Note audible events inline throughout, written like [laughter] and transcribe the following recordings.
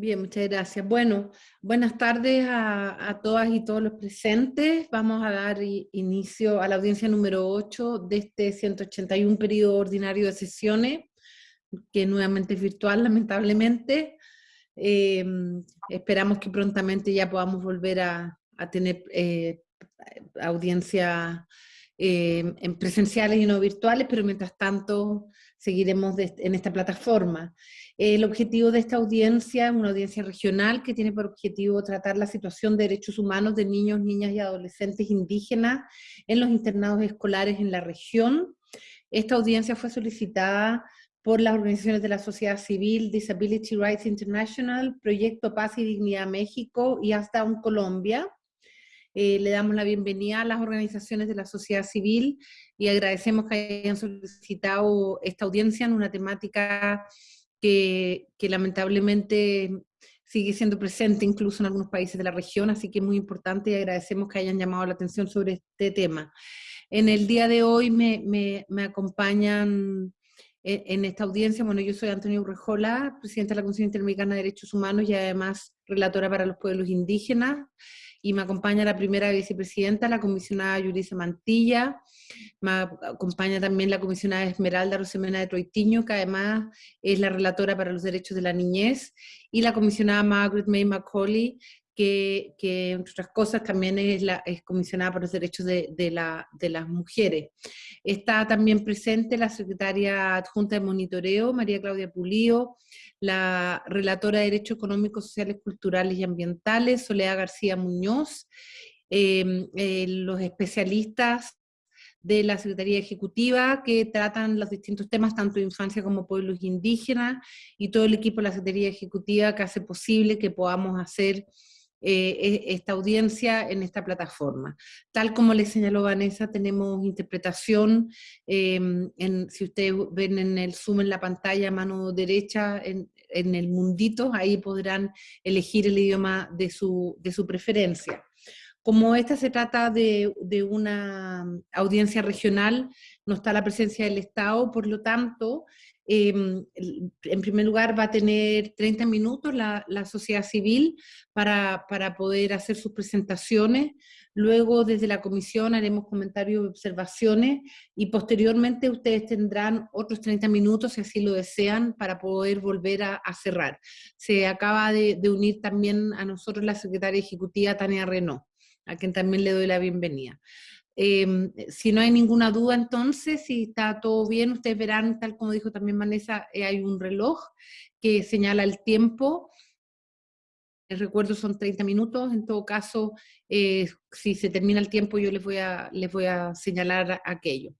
Bien, muchas gracias. Bueno, buenas tardes a, todas y todos los presentes. Vamos a dar inicio a la audiencia número 8 de este 181 periodo ordinario de sesiones, que nuevamente es virtual, lamentablemente. Em, esperamos que prontamente ya podamos volver a, tener eh, audiencia em, en presenciales y no virtuales, pero mientras tanto seguiremos en esta plataforma. El objetivo de esta audiencia es una audiencia regional que tiene por objetivo tratar la situación de derechos humanos de niños, niñas y adolescentes indígenas en los internados escolares en la región. Esta audiencia fue solicitada por las organizaciones de la sociedad civil, Disability Rights International, Proyecto Paz y Dignidad México y Hasta un Colombia. Eh, le damos la bienvenida a las organizaciones de la sociedad civil y agradecemos que hayan solicitado esta audiencia en una temática que, lamentablemente sigue siendo presente incluso en algunos países de la región, así que es muy importante y agradecemos que hayan llamado la atención sobre este tema. En el día de hoy me, me, acompañan en, en, esta audiencia, bueno, yo soy Antonio Urrejola, presidenta de la Comisión Interamericana de Derechos Humanos y además relatora para los pueblos indígenas, y me acompaña la primera vicepresidenta, la comisionada Yurisa Mantilla, me acompaña también la comisionada Esmeralda Rosemena de Troitiño, que además es la relatora para los derechos de la niñez, y la comisionada Margaret May Macaulay, que, que, entre otras cosas también es, la, es comisionada por los derechos de, de, la, de, las mujeres. Está también presente la secretaria adjunta de monitoreo, María Claudia Pulío, la relatora de Derechos Económicos, Sociales, Culturales y Ambientales, Soledad García Muñoz, em, eh, los especialistas de la Secretaría Ejecutiva que tratan los distintos temas, tanto de infancia como pueblos indígenas, y todo el equipo de la Secretaría Ejecutiva que hace posible que podamos hacer eh, e, esta audiencia en esta plataforma. Tal como le señaló Vanessa, tenemos interpretación, em, en, si ustedes ven en el Zoom en la pantalla, mano derecha, en, en el mundito, ahí podrán elegir el idioma de su, de su preferencia. Como esta se trata de, de, una audiencia regional, no está la presencia del Estado, por lo tanto, Em, en primer lugar va a tener 30 minutos la, sociedad civil para, poder hacer sus presentaciones, luego desde la comisión haremos comentarios y observaciones y posteriormente ustedes tendrán otros 30 minutos si así lo desean para poder volver a, cerrar. Se acaba de, de, unir también a nosotros la secretaria ejecutiva Tania Renault, a quien también le doy la bienvenida. Em, si no hay ninguna duda entonces, si está todo bien, ustedes verán, tal como dijo también Vanessa, eh, hay un reloj que señala el tiempo. El recuerdo son 30 minutos, en todo caso, eh, si se termina el tiempo yo les voy a, les voy a señalar aquello.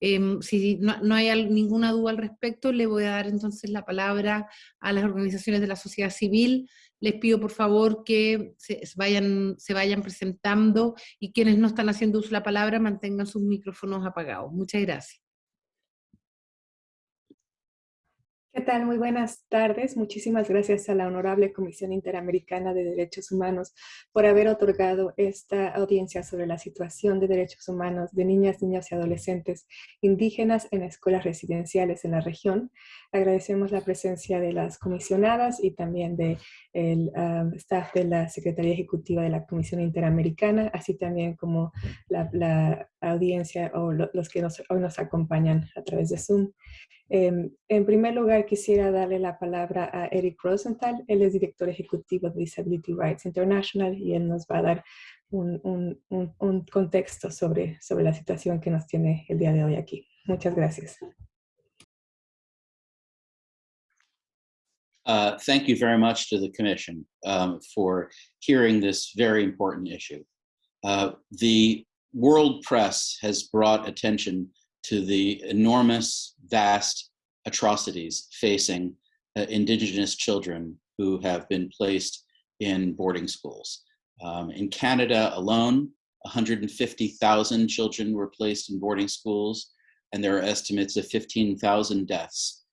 Em, si no, hay ninguna duda al respecto, le voy a dar entonces la palabra a las organizaciones de la sociedad civil. Les pido por favor que se vayan, se vayan presentando y quienes no están haciendo uso de la palabra mantengan sus micrófonos apagados. Muchas gracias. ¿Qué tal? Muy buenas tardes. Muchísimas gracias a la Honorable Comisión Interamericana de Derechos Humanos por haber otorgado esta audiencia sobre la situación de derechos humanos de niñas, niñas y adolescentes indígenas en escuelas residenciales en la región. Agradecemos la presencia de las comisionadas y también del de um, staff de la Secretaría Ejecutiva de la Comisión Interamericana, así también como la, audiencia o los que hoy nos acompañan a través de Zoom. Em, en primer lugar, quisiera darle la palabra a Eric Rosenthal. Él es director ejecutivo de Disability Rights International y él nos va a dar un, contexto sobre, sobre la situación que nos tiene el día de hoy aquí. Muchas gracias. Uh, thank you very much to the Commission um, for hearing this very important issue. Uh, the world press has brought attention to the enormous, vast atrocities facing uh, indigenous children who have been placed in boarding schools. Um, in Canada alone, 150,000 children were placed in boarding schools, and there are estimates of 15,000 deaths.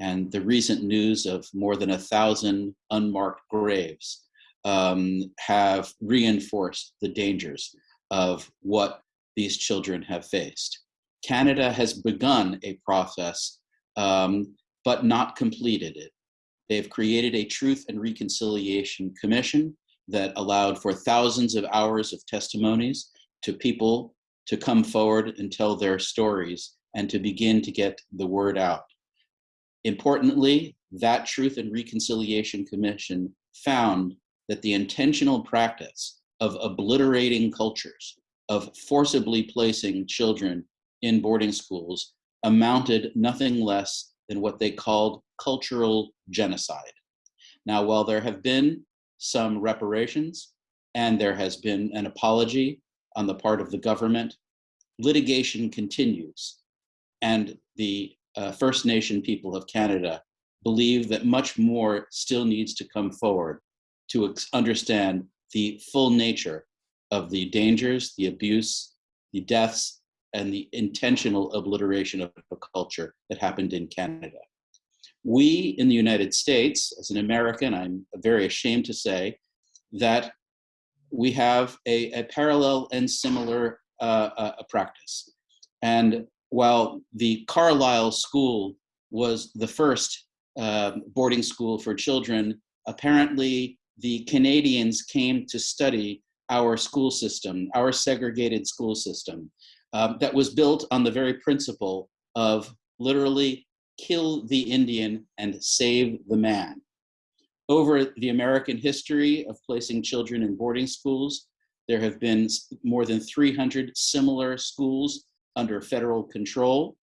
And the recent news of more than a thousand unmarked graves um, have reinforced the dangers of what these children have faced. Canada has begun a process, um, but not completed it. They've created a Truth and Reconciliation Commission that allowed for thousands of hours of testimonies to people to come forward and tell their stories and to begin to get the word out. Importantly, that Truth and Reconciliation Commission found that the intentional practice of obliterating cultures, of forcibly placing children in boarding schools amounted nothing less than what they called cultural genocide. Now, while there have been some reparations and there has been an apology on the part of the government, litigation continues. And the uh, First Nation people of Canada believe that much more still needs to come forward to understand the full nature of the dangers, the abuse, the deaths, and the intentional obliteration of a culture that happened in Canada. We in the United States, as an American, I'm very ashamed to say that we have a, a parallel and similar uh, uh, practice. And while the Carlisle School was the first uh, boarding school for children, apparently the Canadians came to study our school system, our segregated school system, um, that was built on the very principle of literally kill the Indian and save the man. Over the American history of placing children in boarding schools, there have been more than 300 similar schools under federal control.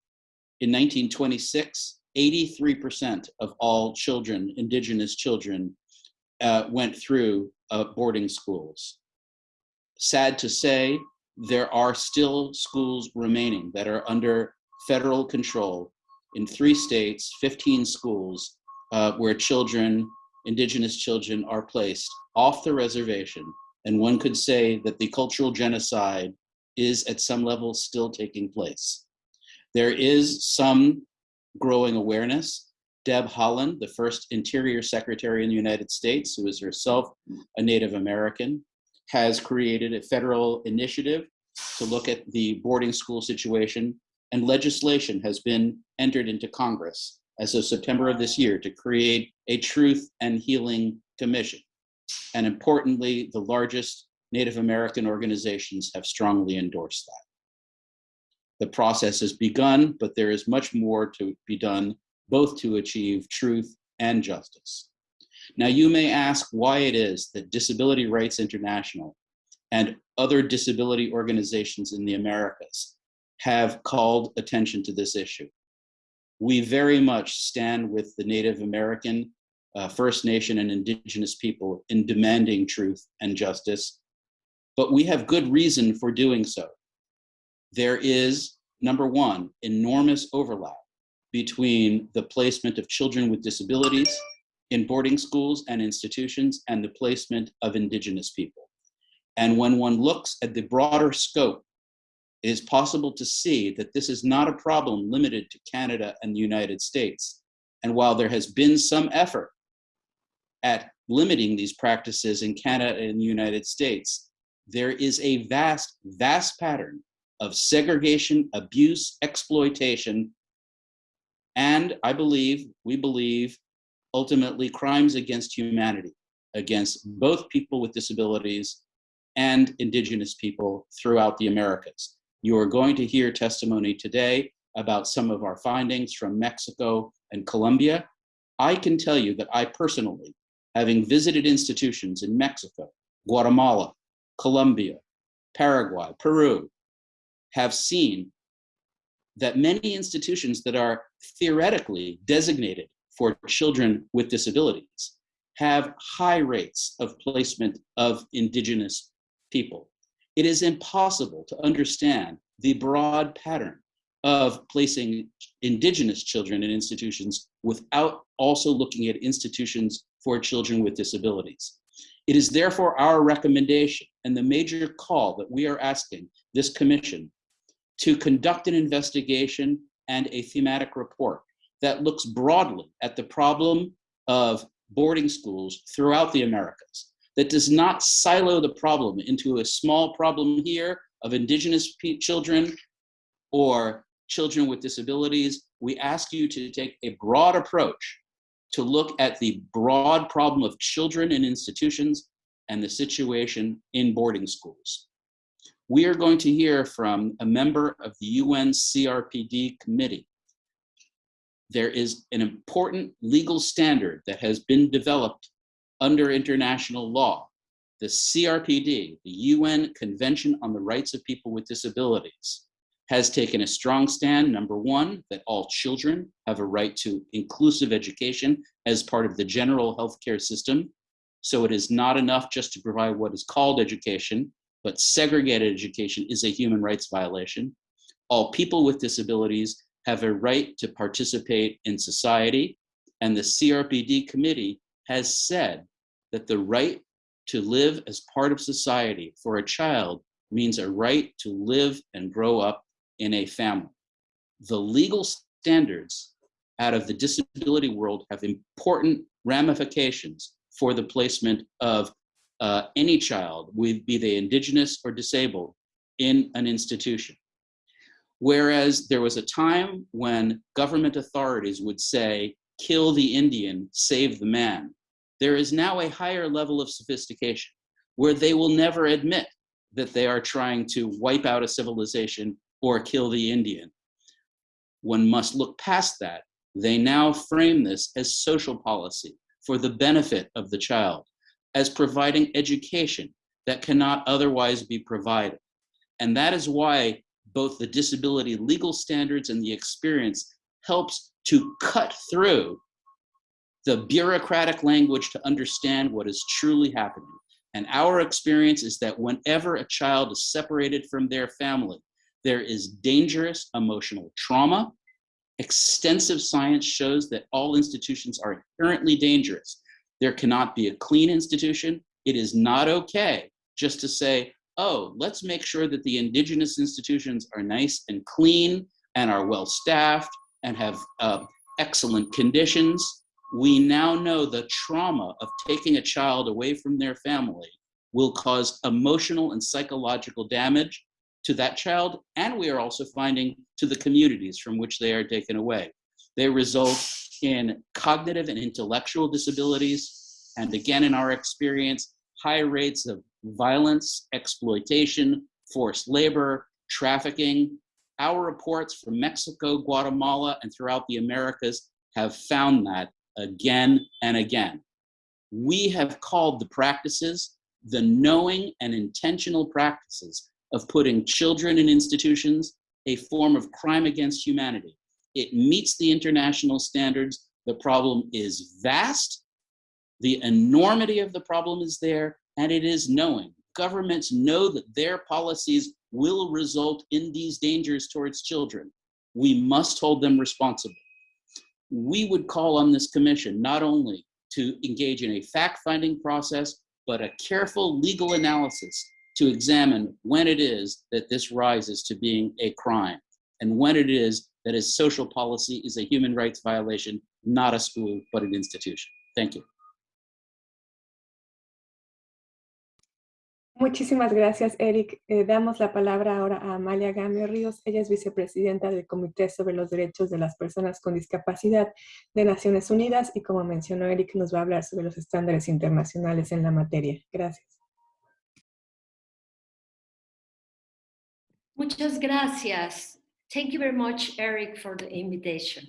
In 1926, 83% of all children, indigenous children, uh, went through uh, boarding schools. Sad to say, there are still schools remaining that are under federal control in three states, 15 schools uh, where children, indigenous children are placed off the reservation. And one could say that the cultural genocide is at some level still taking place. There is some growing awareness. Deb Holland, the first Interior Secretary in the United States, who is herself a Native American, has created a federal initiative to look at the boarding school situation and legislation has been entered into Congress as of September of this year to create a Truth and Healing Commission. And importantly, the largest Native American organizations have strongly endorsed that. The process has begun, but there is much more to be done, both to achieve truth and justice. Now, you may ask why it is that Disability Rights International and other disability organizations in the Americas have called attention to this issue. We very much stand with the Native American, uh, First Nation, and Indigenous people in demanding truth and justice, but we have good reason for doing so. There is, number one, enormous overlap between the placement of children with disabilities in boarding schools and institutions and the placement of Indigenous people. And when one looks at the broader scope it is possible to see that this is not a problem limited to Canada and the United States. And while there has been some effort at limiting these practices in Canada and the United States, there is a vast, vast pattern of segregation, abuse, exploitation, and I believe, we believe, ultimately crimes against humanity, against both people with disabilities and indigenous people throughout the Americas. You are going to hear testimony today about some of our findings from Mexico and Colombia. I can tell you that I personally, having visited institutions in Mexico, Guatemala, Colombia, Paraguay, Peru, have seen that many institutions that are theoretically designated for children with disabilities have high rates of placement of indigenous people it is impossible to understand the broad pattern of placing indigenous children in institutions without also looking at institutions for children with disabilities. It is therefore our recommendation and the major call that we are asking this commission to conduct an investigation and a thematic report that looks broadly at the problem of boarding schools throughout the Americas that does not silo the problem into a small problem here of indigenous children or children with disabilities. We ask you to take a broad approach to look at the broad problem of children in institutions and the situation in boarding schools. We are going to hear from a member of the UN CRPD committee. There is an important legal standard that has been developed under international law, the CRPD, the UN Convention on the Rights of People with Disabilities, has taken a strong stand, number one, that all children have a right to inclusive education as part of the general healthcare system. So it is not enough just to provide what is called education, but segregated education is a human rights violation. All people with disabilities have a right to participate in society, and the CRPD committee has said that the right to live as part of society for a child means a right to live and grow up in a family. The legal standards out of the disability world have important ramifications for the placement of uh, any child, be they indigenous or disabled, in an institution. Whereas there was a time when government authorities would say, kill the Indian, save the man. There is now a higher level of sophistication where they will never admit that they are trying to wipe out a civilization or kill the Indian. One must look past that. They now frame this as social policy for the benefit of the child, as providing education that cannot otherwise be provided. And that is why both the disability legal standards and the experience helps to cut through the bureaucratic language to understand what is truly happening. And our experience is that whenever a child is separated from their family, there is dangerous emotional trauma. Extensive science shows that all institutions are inherently dangerous. There cannot be a clean institution. It is not okay just to say, oh, let's make sure that the indigenous institutions are nice and clean and are well staffed and have uh, excellent conditions. We now know the trauma of taking a child away from their family will cause emotional and psychological damage to that child, and we are also finding to the communities from which they are taken away. They result in cognitive and intellectual disabilities, and again, in our experience, high rates of violence, exploitation, forced labor, trafficking. Our reports from Mexico, Guatemala, and throughout the Americas have found that again and again. We have called the practices the knowing and intentional practices of putting children in institutions a form of crime against humanity. It meets the international standards. The problem is vast. The enormity of the problem is there, and it is knowing. Governments know that their policies will result in these dangers towards children. We must hold them responsible. We would call on this commission not only to engage in a fact-finding process, but a careful legal analysis to examine when it is that this rises to being a crime and when it is that a social policy is a human rights violation, not a school, but an institution. Thank you. Muchísimas gracias, Eric. Eh, damos la palabra ahora a Amalia Gamio Ríos. Ella es vicepresidenta del Comité sobre los Derechos de las Personas con Discapacidad de Naciones Unidas y como mencionó Eric, nos va a hablar sobre los estándares internacionales en la materia. Gracias. Muchas gracias. Thank you very much, Eric, for the invitation.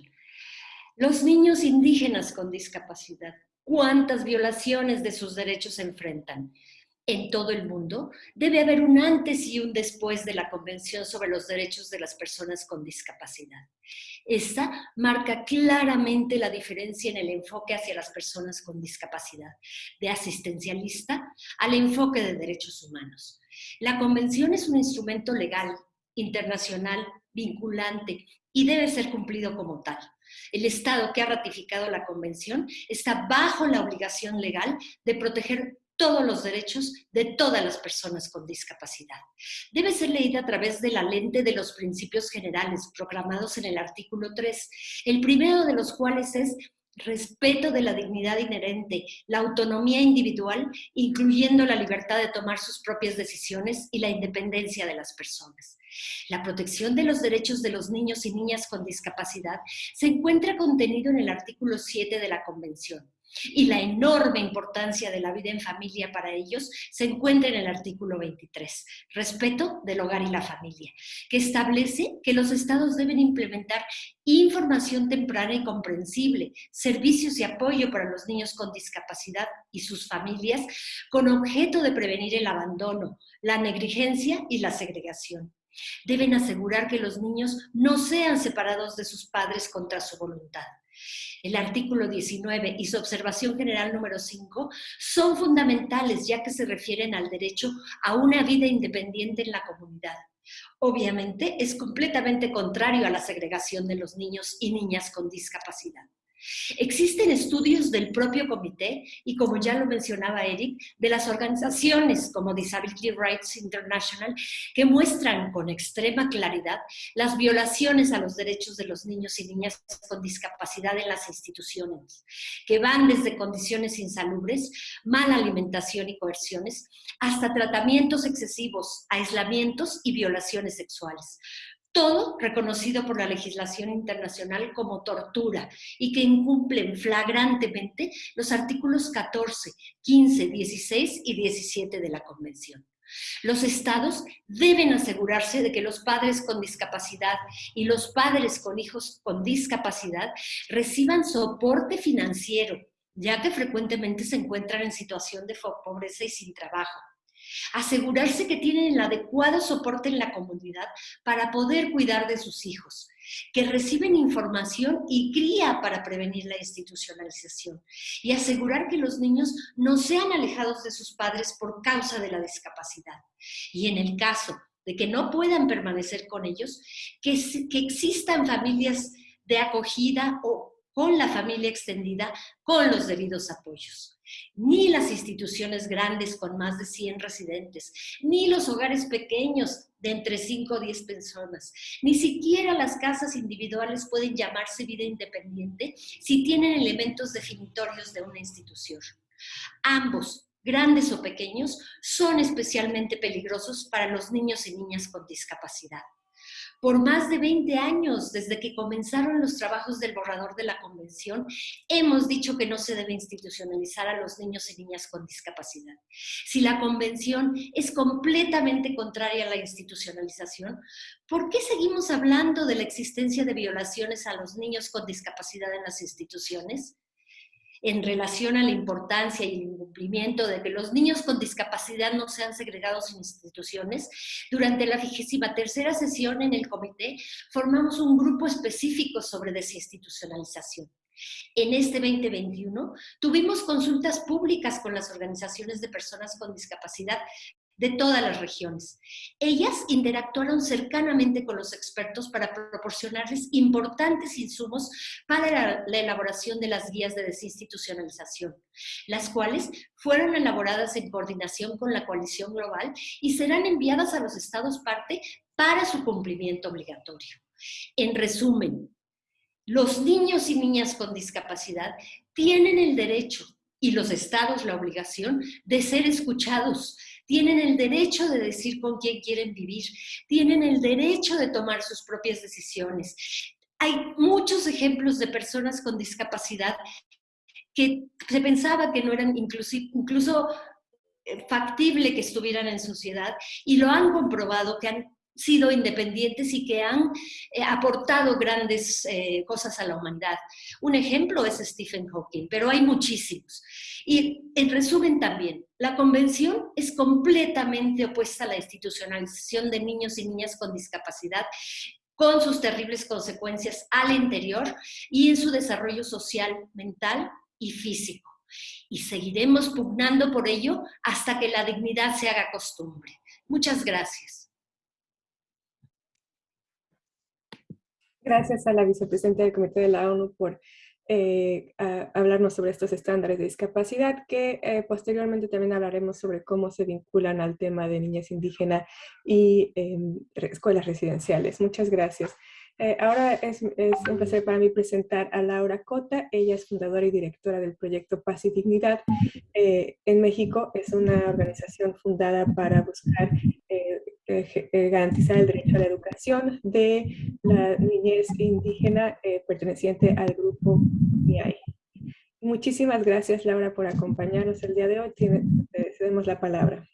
Los niños indígenas con discapacidad, ¿cuántas violaciones de sus derechos enfrentan? En todo el mundo debe haber un antes y un después de la Convención sobre los Derechos de las Personas con Discapacidad. Esta marca claramente la diferencia en el enfoque hacia las personas con discapacidad, de asistencialista al enfoque de derechos humanos. La convención es un instrumento legal, internacional, vinculante y debe ser cumplido como tal. El Estado que ha ratificado la convención está bajo la obligación legal de proteger todos los derechos de todas las personas con discapacidad. Debe ser leída a través de la lente de los principios generales programados en el artículo 3, el primero de los cuales es respeto de la dignidad inherente, la autonomía individual, incluyendo la libertad de tomar sus propias decisiones y la independencia de las personas. La protección de los derechos de los niños y niñas con discapacidad se encuentra contenido en el artículo 7 de la Convención y la enorme importancia de la vida en familia para ellos se encuentra en el artículo 23, respeto del hogar y la familia, que establece que los estados deben implementar información temprana y comprensible, servicios y apoyo para los niños con discapacidad y sus familias, con objeto de prevenir el abandono, la negligencia y la segregación. Deben asegurar que los niños no sean separados de sus padres contra su voluntad el artículo 19 y su observación general número 5 son fundamentales ya que se refieren al derecho a una vida independiente en la comunidad. Obviamente es completamente contrario a la segregación de los niños y niñas con discapacidad. Existen estudios del propio comité y, como ya lo mencionaba Eric, de las organizaciones como Disability Rights International que muestran con extrema claridad las violaciones a los derechos de los niños y niñas con discapacidad en las instituciones, que van desde condiciones insalubres, mala alimentación y coerciones, hasta tratamientos excesivos, aislamientos y violaciones sexuales todo reconocido por la legislación internacional como tortura y que incumplen flagrantemente los artículos 14, 15, 16 y 17 de la Convención. Los estados deben asegurarse de que los padres con discapacidad y los padres con hijos con discapacidad reciban soporte financiero, ya que frecuentemente se encuentran en situación de pobreza y sin trabajo Asegurarse que tienen el adecuado soporte en la comunidad para poder cuidar de sus hijos, que reciben información y cría para prevenir la institucionalización y asegurar que los niños no sean alejados de sus padres por causa de la discapacidad. Y en el caso de que no puedan permanecer con ellos, que, que existan familias de acogida o con la familia extendida con los debidos apoyos ni las instituciones grandes con más de 100 residentes, ni los hogares pequeños de entre 5 o 10 personas, ni siquiera las casas individuales pueden llamarse vida independiente si tienen elementos definitorios de una institución. Ambos, grandes o pequeños, son especialmente peligrosos para los niños y niñas con discapacidad por más de 20 años, desde que comenzaron los trabajos del borrador de la convención, hemos dicho que no se debe institucionalizar a los niños y niñas con discapacidad. Si la convención es completamente contraria a la institucionalización, ¿por qué seguimos hablando de la existencia de violaciones a los niños con discapacidad en las instituciones? En relación a la importancia y el incumplimiento de que los niños con discapacidad no sean segregados en instituciones, durante la vigésima tercera sesión en el comité formamos un grupo específico sobre desinstitucionalización. En este 2021 tuvimos consultas públicas con las organizaciones de personas con discapacidad de todas las regiones. Ellas interactuaron cercanamente con los expertos para proporcionarles importantes insumos para la, elaboración de las guías de desinstitucionalización, las cuales fueron elaboradas en coordinación con la coalición global y serán enviadas a los estados parte para su cumplimiento obligatorio. En resumen, los niños y niñas con discapacidad tienen el derecho y los estados la obligación de ser escuchados, tienen el derecho de decir con quién quieren vivir, tienen el derecho de tomar sus propias decisiones. Hay muchos ejemplos de personas con discapacidad que se pensaba que no eran incluso eh, factible que estuvieran en sociedad y lo han comprobado, que han sido independientes y que han eh, aportado grandes eh, cosas a la humanidad. Un ejemplo es Stephen Hawking, pero hay muchísimos. Y en resumen también, la convención es completamente opuesta a la institucionalización de niños y niñas con discapacidad con sus terribles consecuencias al interior y en su desarrollo social, mental y físico. Y seguiremos pugnando por ello hasta que la dignidad se haga costumbre. Muchas gracias. Gracias a la vicepresidenta del Comité de la ONU por eh, hablarnos sobre estos estándares de discapacidad, que eh, posteriormente también hablaremos sobre cómo se vinculan al tema de niñas indígenas y escuelas residenciales. Muchas gracias. Eh, ahora es, es, un placer para mí presentar a Laura Cota. Ella es fundadora y directora del proyecto Paz y Dignidad eh, en México. Es una organización fundada para buscar eh, eh garantizar el derecho a la educación de la niñez indígena perteneciente al grupo MIAI. Muchísimas gracias, Laura, por acompañarnos el día de hoy. Tiene, cedemos la palabra.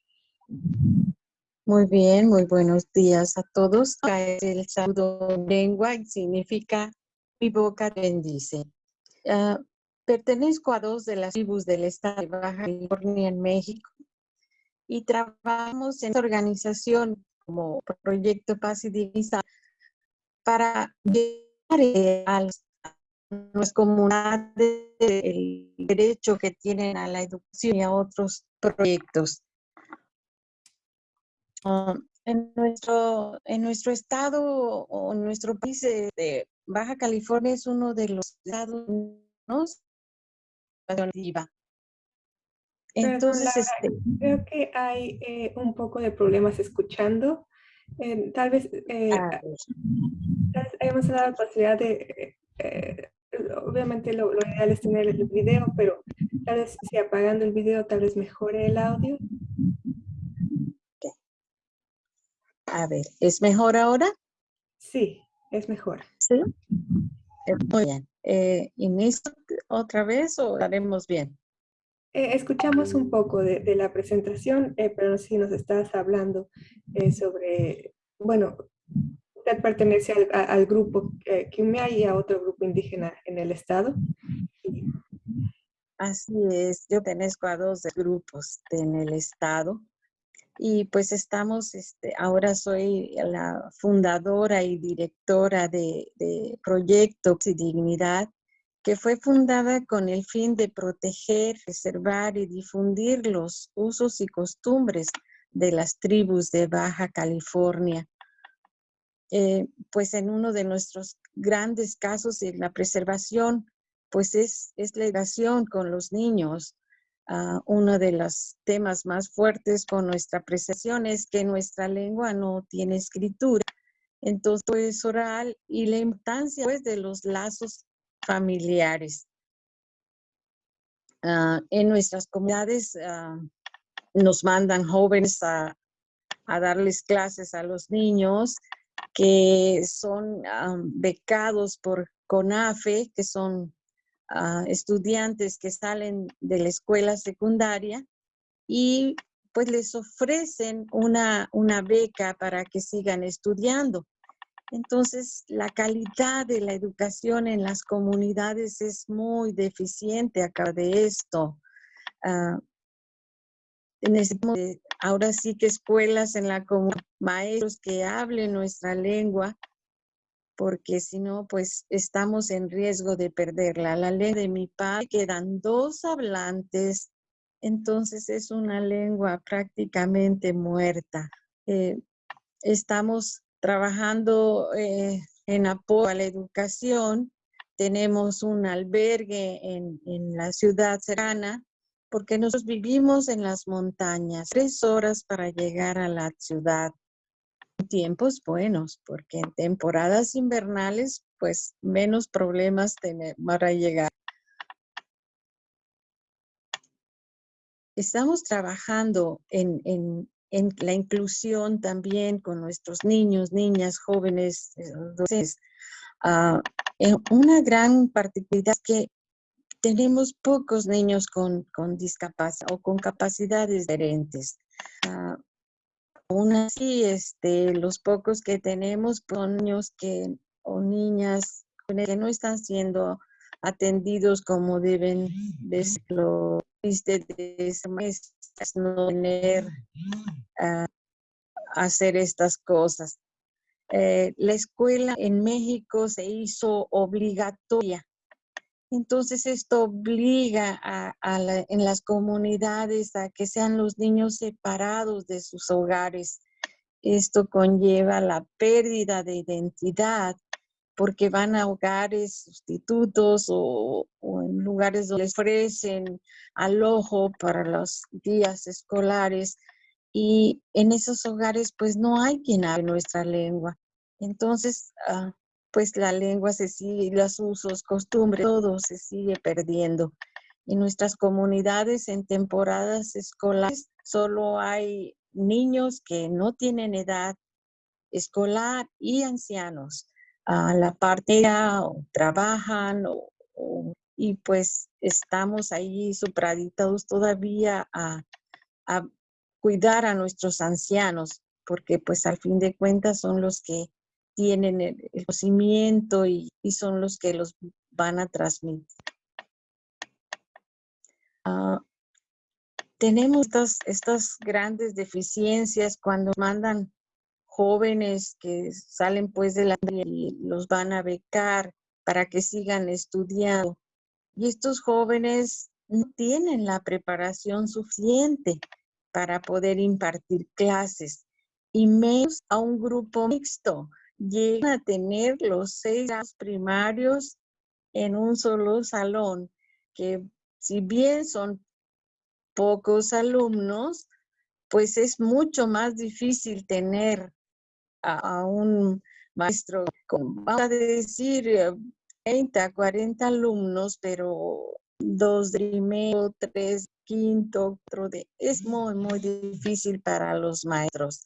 Muy bien, muy buenos días a todos. El saludo lengua significa mi boca bendice. Uh, pertenezco a dos de las tribus del estado de Baja California en México y trabajamos en organización como Proyecto Paz y Dignidad para llegar a las comunidades el derecho que tienen a la educación y a otros proyectos. Ah, en, nuestro, en nuestro estado o en nuestro país de Baja California es uno de los estados entonces, este, creo que hay eh, un poco de problemas escuchando. Eh, tal vez eh, ah, hemos dado la posibilidad de, obviamente lo, lo, ideal es tener el video, pero tal vez si apagando el video tal vez mejore el audio. A ver, ¿es mejor ahora? Sí, es mejor. Sí. Eh, muy bien. Eh, ¿Inicio otra vez o haremos bien? Eh, escuchamos un poco de, la presentación, eh, pero no sé si nos estás hablando eh, sobre, bueno, usted pertenece al, grupo eh, y a otro grupo indígena en el estado. Así es, yo pertenezco a dos grupos en el estado y pues estamos, este, ahora soy la fundadora y directora de, de Proyecto y Dignidad, que fue fundada con el fin de proteger, preservar y difundir los usos y costumbres de las tribus de Baja California. Eh, pues en uno de nuestros grandes casos en la preservación, pues es, es la educación con los niños, Uh, uno de los temas más fuertes con nuestra apreciación es que nuestra lengua no tiene escritura, entonces es oral y la importancia pues, de los lazos familiares. Uh, en nuestras comunidades uh, nos mandan jóvenes a, darles clases a los niños que son becados por CONAFE, que son estudiantes que salen de la escuela secundaria y pues les ofrecen una, una beca para que sigan estudiando. Entonces, la calidad de la educación en las comunidades es muy deficiente acá de esto. Uh, ahora sí que escuelas en la comunidad, maestros que hablen nuestra lengua, porque si no, pues estamos en riesgo de perderla. La ley de mi padre quedan dos hablantes, entonces es una lengua prácticamente muerta. Eh, estamos trabajando eh, en apoyo a la educación. Tenemos un albergue en, en la ciudad cercana porque nosotros vivimos en las montañas, tres horas para llegar a la ciudad tiempos buenos, porque en temporadas invernales, pues menos problemas para llegar. Estamos trabajando en, en, en, la inclusión también con nuestros niños, niñas, jóvenes, entonces, uh, una gran particularidad es que tenemos pocos niños con, con discapacidad o con capacidades diferentes. Uh, aún así, este, los pocos que tenemos son niños que, o niñas que no están siendo atendidos como deben de serlo. De no tener uh, hacer estas cosas. Eh, la escuela en México se hizo obligatoria entonces esto obliga a, en las comunidades a que sean los niños separados de sus hogares. Esto conlleva la pérdida de identidad porque van a hogares sustitutos o, en lugares donde les ofrecen alojo para los días escolares y en esos hogares pues no hay quien hable nuestra lengua. Entonces, ah, pues la lengua se sigue, los usos, costumbres, todo se sigue perdiendo. En nuestras comunidades en temporadas escolares solo hay niños que no tienen edad escolar y ancianos. A la parte trabajan y pues estamos ahí supraditados todavía a, cuidar a nuestros ancianos, porque pues al fin de cuentas son los que tienen el, conocimiento y, son los que los van a transmitir. Ah, tenemos estas, estas grandes deficiencias cuando mandan jóvenes que salen pues de la y los van a becar para que sigan estudiando. Y estos jóvenes no tienen la preparación suficiente para poder impartir clases y menos a un grupo mixto. Llegan a tener los seis primarios en un solo salón, que si bien son pocos alumnos, pues es mucho más difícil tener a, un maestro con, vamos a decir, 30, eh, 40 alumnos, pero dos primero, tres, quinto, otro de... Es muy, muy difícil para los maestros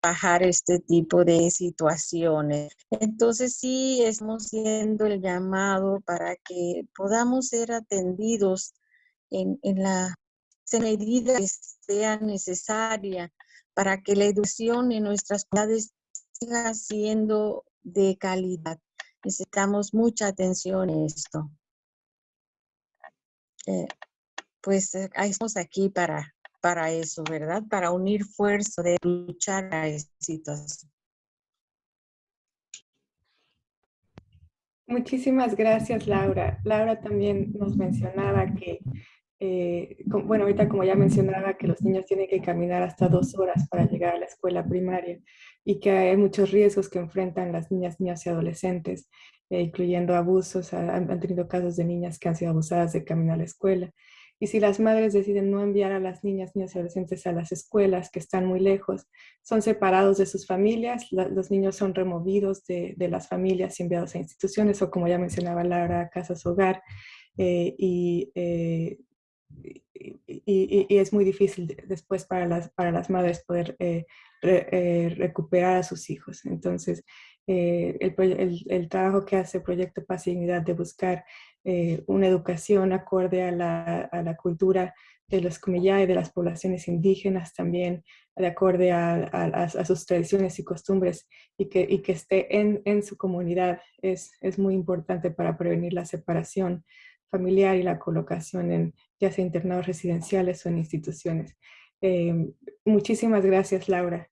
bajar este tipo de situaciones. Entonces sí estamos haciendo el llamado para que podamos ser atendidos en, en la medida que sea necesaria para que la educación en nuestras comunidades siga siendo de calidad. Necesitamos mucha atención en esto. Eh, pues eh, estamos aquí para, para eso, ¿verdad? Para unir fuerza de luchar a esta situación. Muchísimas gracias, Laura. Laura también nos mencionaba que eh, bueno, ahorita como ya mencionaba, que los niños tienen que caminar hasta dos horas para llegar a la escuela primaria y que hay muchos riesgos que enfrentan las niñas, niñas y adolescentes, eh, incluyendo abusos. Han, tenido casos de niñas que han sido abusadas de caminar a la escuela. Y si las madres deciden no enviar a las niñas, niñas y adolescentes a las escuelas que están muy lejos, son separados de sus familias, los niños son removidos de, de, las familias y enviados a instituciones o como ya mencionaba Laura, casas hogar. Eh, y y, es muy difícil después para las, para las madres poder eh, eh, recuperar a sus hijos. Entonces, eh, el, el, trabajo que hace el Proyecto Paz y Dignidad de buscar una educación acorde a la, a la cultura de los Comillá y de las poblaciones indígenas también, de acorde a, a, sus tradiciones y costumbres y que, y que esté en, en, su comunidad es, es muy importante para prevenir la separación familiar y la colocación en ya sea internados residenciales o en instituciones. Eh, muchísimas gracias, Laura.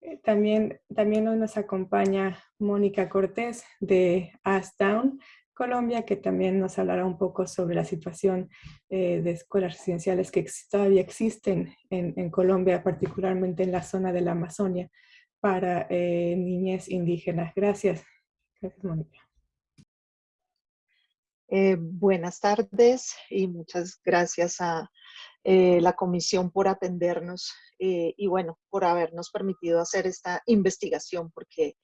Eh, también, también nos acompaña Mónica Cortés de Down, Colombia, que también nos hablará un poco sobre la situación eh, de escuelas residenciales que todavía existen en, Colombia, particularmente en la zona de la Amazonia, para niñez indígenas. Gracias. Gracias, Mónica. Eh, buenas tardes y muchas gracias a eh, la comisión por atendernos eh, y bueno, por habernos permitido hacer esta investigación porque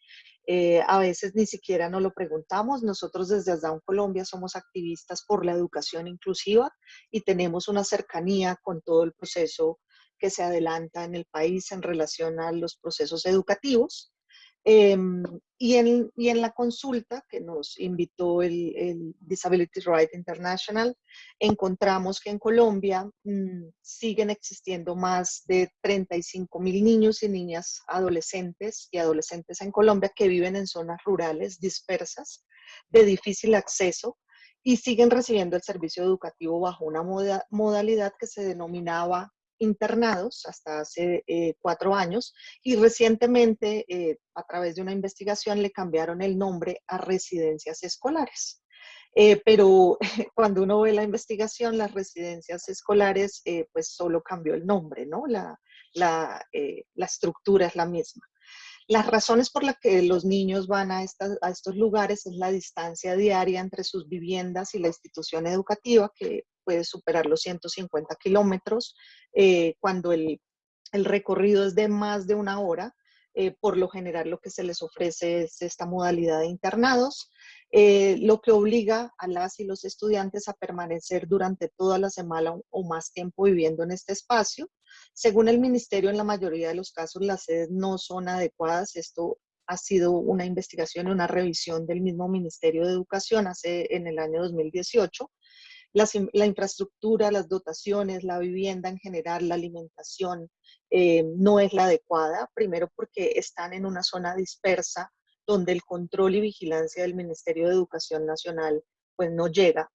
a veces ni siquiera nos lo preguntamos. Nosotros desde Asdown Colombia somos activistas por la educación inclusiva y tenemos una cercanía con todo el proceso que se adelanta en el país en relación a los procesos educativos. Em, y, en, y, en, la consulta que nos invitó el, Disability Rights International, encontramos que en Colombia mm, siguen existiendo más de 35 mil niños y niñas adolescentes y adolescentes en Colombia que viven en zonas rurales dispersas, de difícil acceso, y siguen recibiendo el servicio educativo bajo una modalidad que se denominaba internados hasta hace eh, cuatro años y recientemente eh, a través de una investigación le cambiaron el nombre a residencias escolares. Eh, pero [laughs] cuando uno ve la investigación, las residencias escolares, pues solo cambió el nombre, ¿no? La, la, la, estructura es la misma. Las razones por las que los niños van a, a estos lugares es la distancia diaria entre sus viviendas y la institución educativa, que puede superar los 150 kilómetros, eh, cuando el, recorrido es de más de una hora, por lo general lo que se les ofrece es esta modalidad de internados, lo que obliga a las y los estudiantes a permanecer durante toda la semana o más tiempo viviendo en este espacio. Según el ministerio, en la mayoría de los casos las sedes no son adecuadas. Esto ha sido una investigación y una revisión del mismo Ministerio de Educación hace en el año 2018. La infraestructura, las dotaciones, la vivienda en general, la alimentación eh, no es la adecuada. Primero porque están en una zona dispersa donde el control y vigilancia del Ministerio de Educación Nacional pues no llega,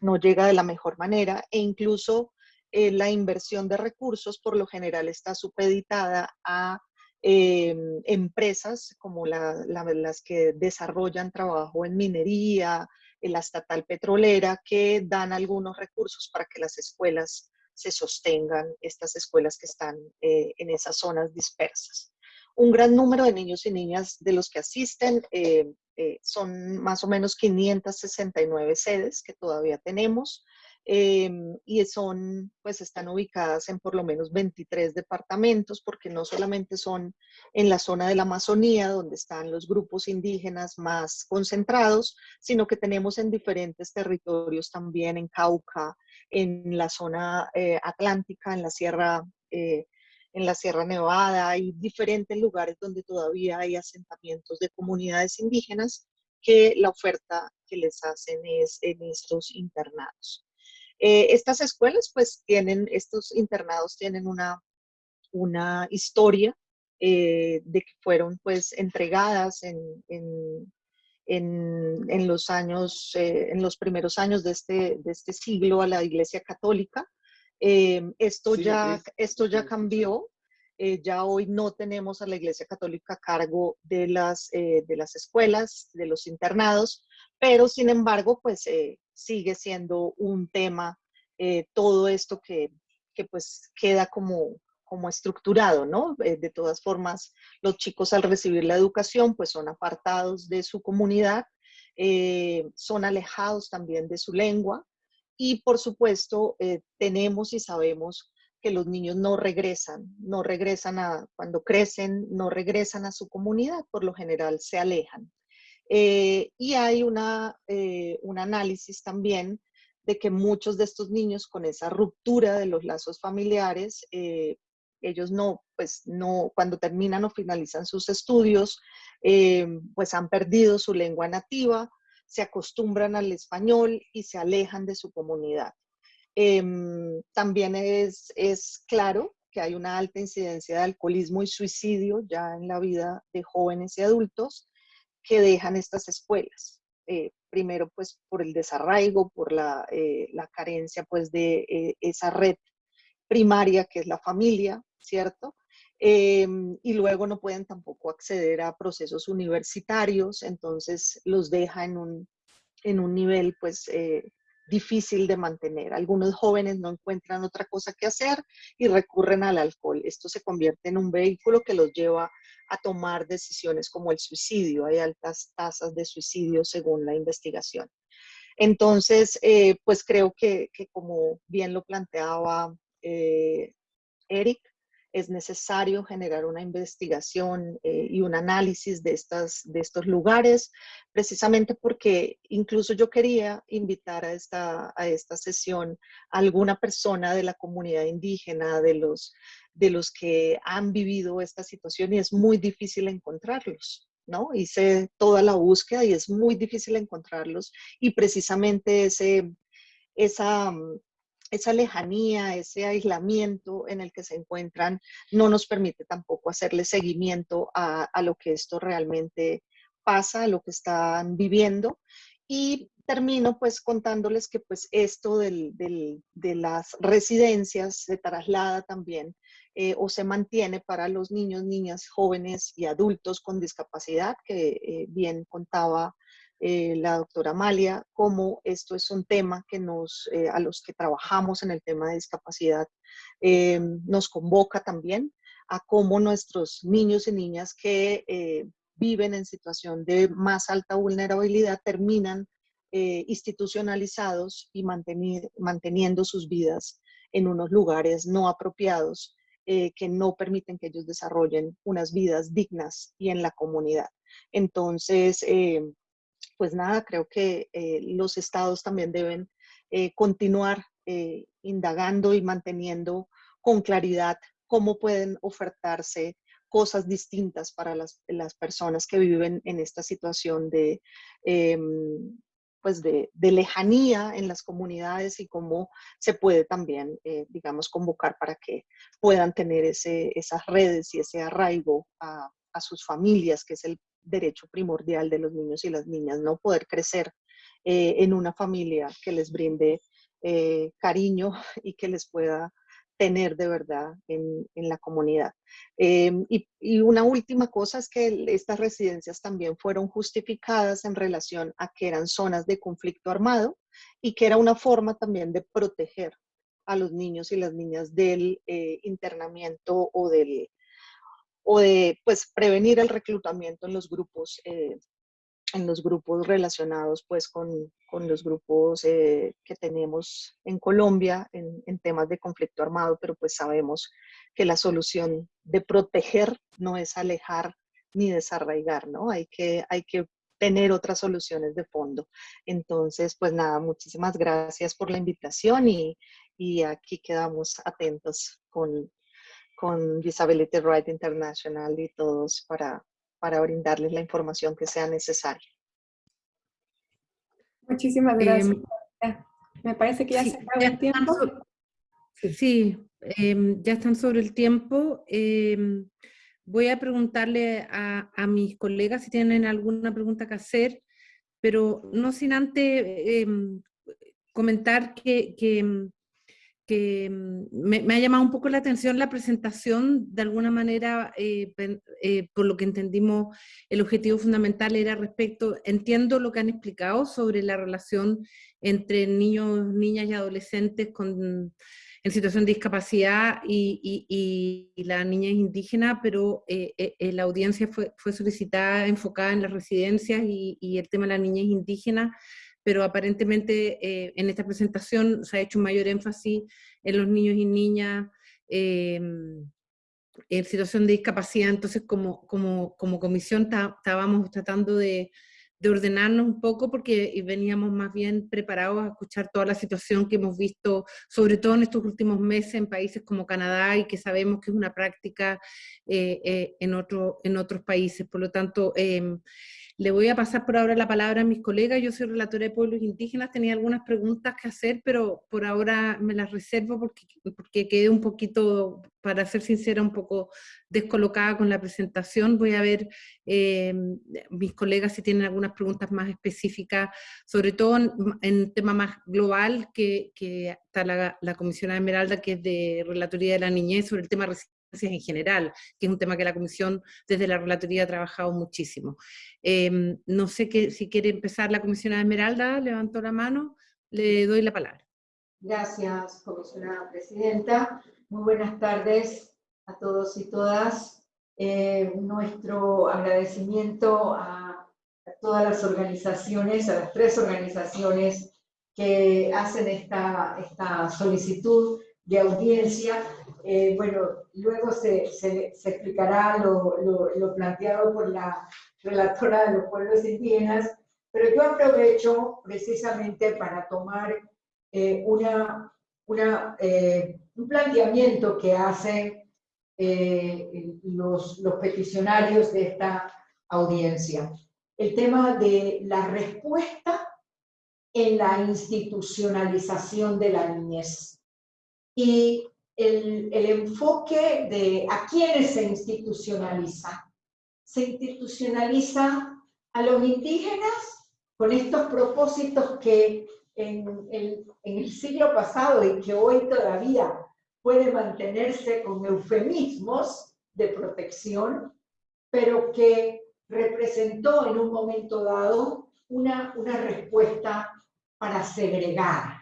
no llega de la mejor manera e incluso eh, la inversión de recursos por lo general está supeditada a Em, empresas como las que desarrollan trabajo en minería, la estatal petrolera, que dan algunos recursos para que las escuelas se sostengan, estas escuelas que están eh, en esas zonas dispersas. Un gran número de niños y niñas de los que asisten eh, eh, son más o menos 569 sedes que todavía tenemos. Em, y son, pues están ubicadas en por lo menos 23 departamentos, porque no solamente son en la zona de la Amazonía, donde están los grupos indígenas más concentrados, sino que tenemos en diferentes territorios también, en Cauca, en la zona eh, atlántica, en la Sierra eh, en la Sierra Nevada, hay diferentes lugares donde todavía hay asentamientos de comunidades indígenas que la oferta que les hacen es en estos internados. Eh, estas escuelas pues tienen, estos internados tienen una, una historia eh, de que fueron pues entregadas en, en, en, los años, eh, en los primeros años de este, de este siglo a la Iglesia Católica. esto, ya, esto ya cambió, ya hoy no tenemos a la Iglesia Católica a cargo de las, de las escuelas, de los internados, pero sin embargo, pues sigue siendo un tema eh, todo esto que, que, pues queda como, como estructurado, ¿no? Eh, de todas formas, los chicos al recibir la educación pues son apartados de su comunidad, eh, son alejados también de su lengua y por supuesto tenemos y sabemos que los niños no regresan, no regresan a, cuando crecen, no regresan a su comunidad, por lo general se alejan. Y hay una, un análisis también de que muchos de estos niños con esa ruptura de los lazos familiares, eh, ellos no, pues no, cuando terminan o finalizan sus estudios, eh, pues han perdido su lengua nativa, se acostumbran al español y se alejan de su comunidad. Em, también es, es claro que hay una alta incidencia de alcoholismo y suicidio ya en la vida de jóvenes y adultos que dejan estas escuelas. Eh, primero pues por el desarraigo, por la, eh, la carencia pues de eh, esa red primaria que es la familia, ¿cierto? Em, y luego no pueden tampoco acceder a procesos universitarios, entonces los deja en un, en un nivel pues difícil de mantener. Algunos jóvenes no encuentran otra cosa que hacer y recurren al alcohol. Esto se convierte en un vehículo que los lleva a tomar decisiones como el suicidio. Hay altas tasas de suicidio según la investigación. Entonces, eh, pues creo que, como bien lo planteaba eh, Eric, es necesario generar una investigación eh, y un análisis de, estas, de estos lugares, precisamente porque incluso yo quería invitar a esta, a esta sesión a alguna persona de la comunidad indígena, de los, de los que han vivido esta situación y es muy difícil encontrarlos. ¿no? Hice toda la búsqueda y es muy difícil encontrarlos y precisamente ese, esa, esa lejanía, ese aislamiento en el que se encuentran, no nos permite tampoco hacerle seguimiento a, lo que esto realmente pasa, a lo que están viviendo. Y termino pues contándoles que pues esto del, de las residencias se traslada también eh, o se mantiene para los niños, niñas, jóvenes y adultos con discapacidad, que eh, bien contaba eh, la doctora Amalia, cómo esto es un tema que nos, eh, a los que trabajamos en el tema de discapacidad, eh, nos convoca también a cómo nuestros niños y niñas que viven en situación de más alta vulnerabilidad terminan institucionalizados y manteniendo sus vidas en unos lugares no apropiados eh, que no permiten que ellos desarrollen unas vidas dignas y en la comunidad. Entonces, eh, pues nada, creo que eh, los estados también deben continuar indagando y manteniendo con claridad cómo pueden ofertarse cosas distintas para las, las personas que viven en esta situación de, em, pues de, lejanía en las comunidades y cómo se puede también, eh, digamos, convocar para que puedan tener ese, esas redes y ese arraigo a, sus familias, que es el derecho primordial de los niños y las niñas, no poder crecer eh, en una familia que les brinde eh, cariño [laughs] y que les pueda tener de verdad en, la comunidad. Em, y, una última cosa es que estas residencias también fueron justificadas en relación a que eran zonas de conflicto armado y que era una forma también de proteger a los niños y las niñas del eh, internamiento o del o de pues prevenir el reclutamiento en los grupos eh, en los grupos relacionados pues con, con los grupos eh, que tenemos en Colombia en, en, temas de conflicto armado, pero pues sabemos que la solución de proteger no es alejar ni desarraigar, ¿no? Hay que, hay que tener otras soluciones de fondo. Entonces, pues nada, muchísimas gracias por la invitación y, y aquí quedamos atentos con, con Disability Rights International y todos para, para brindarles la información que sea necesaria. Muchísimas gracias. Em, Me parece que ya se acabó el tiempo. sí, em, ya están sobre el tiempo. Em, voy a preguntarle a, mis colegas si tienen alguna pregunta que hacer, pero no sin antes comentar que, que que mm, me, ha llamado un poco la atención la presentación, de alguna manera, eh, eh, por lo que entendimos, el objetivo fundamental era respecto, entiendo lo que han explicado sobre la relación entre niños, niñas y adolescentes con, en situación de discapacidad y, y, la niña indígena, pero eh, la audiencia fue, fue solicitada, enfocada en las residencias y, el tema de las niñas indígenas pero aparentemente eh, en esta presentación se ha hecho un mayor énfasis en los niños y niñas em, en situación de discapacidad, entonces como, como, como comisión estábamos tratando de, de, ordenarnos un poco porque veníamos más bien preparados a escuchar toda la situación que hemos visto, sobre todo en estos últimos meses en países como Canadá y que sabemos que es una práctica eh, eh, en, otro, en otros países. Por lo tanto, em, le voy a pasar por ahora la palabra a mis colegas. Yo soy relatora de pueblos indígenas, tenía algunas preguntas que hacer, pero por ahora me las reservo porque, porque quedé un poquito, para ser sincera, un poco descolocada con la presentación. Voy a ver eh, mis colegas si tienen algunas preguntas más específicas, sobre todo en, un tema más global, que, está la, la Comisión Esmeralda, que es de Relatoría de la Niñez, sobre el tema en general, que es un tema que la Comisión desde la Relatoría ha trabajado muchísimo. Em, no sé que, si quiere empezar la comisionada Esmeralda, levantó la mano, le doy la palabra. Gracias, comisionada presidenta. Muy buenas tardes a todos y todas. Eh, nuestro agradecimiento a, todas las organizaciones, a las tres organizaciones que hacen esta, esta solicitud de audiencia eh, bueno, luego se, se, explicará lo, lo, planteado por la relatora de los pueblos indígenas, pero yo aprovecho precisamente para tomar eh, una, una, eh, un planteamiento que hacen los, los peticionarios de esta audiencia. El tema de la respuesta en la institucionalización de la niñez. Y el, enfoque de a quiénes se institucionaliza. Se institucionaliza a los indígenas con estos propósitos que en el, en el siglo pasado y que hoy todavía puede mantenerse con eufemismos de protección, pero que representó en un momento dado una, una respuesta para segregar,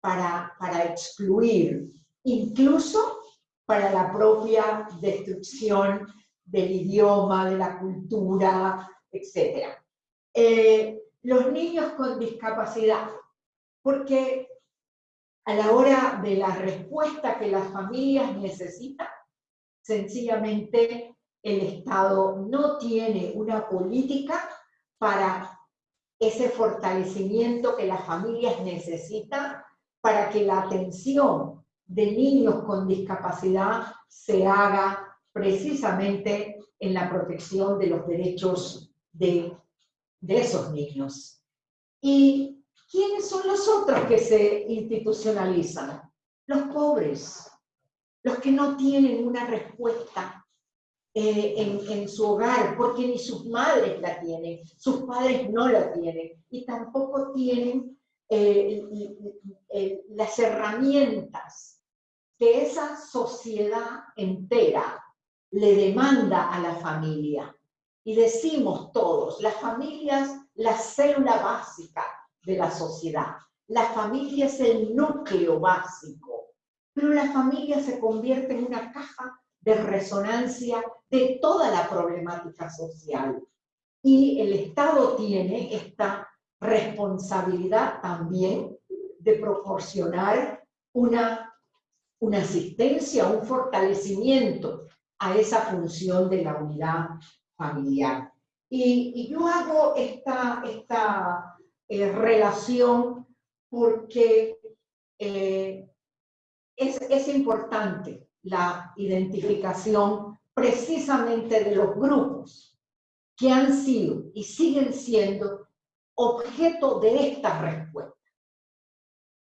para, para excluir, incluso para la propia destrucción del idioma, de la cultura, etc. Eh, los niños con discapacidad, porque a la hora de la respuesta que las familias necesitan, sencillamente el Estado no tiene una política para ese fortalecimiento que las familias necesitan para que la atención de niños con discapacidad se haga precisamente en la protección de los derechos de, de esos niños. ¿Y quiénes son los otros que se institucionalizan? Los pobres, los que no tienen una respuesta eh, en, su hogar, porque ni sus madres la tienen, sus padres no la tienen, y tampoco tienen eh, las herramientas que esa sociedad entera le demanda a la familia. Y decimos todos, la familia es la célula básica de la sociedad. La familia es el núcleo básico, pero la familia se convierte en una caja de resonancia de toda la problemática social. Y el Estado tiene esta responsabilidad también de proporcionar una, una asistencia, un fortalecimiento a esa función de la unidad familiar. Y, yo hago esta, esta eh, relación porque eh, es, es importante la identificación precisamente de los grupos que han sido y siguen siendo objeto de esta respuesta.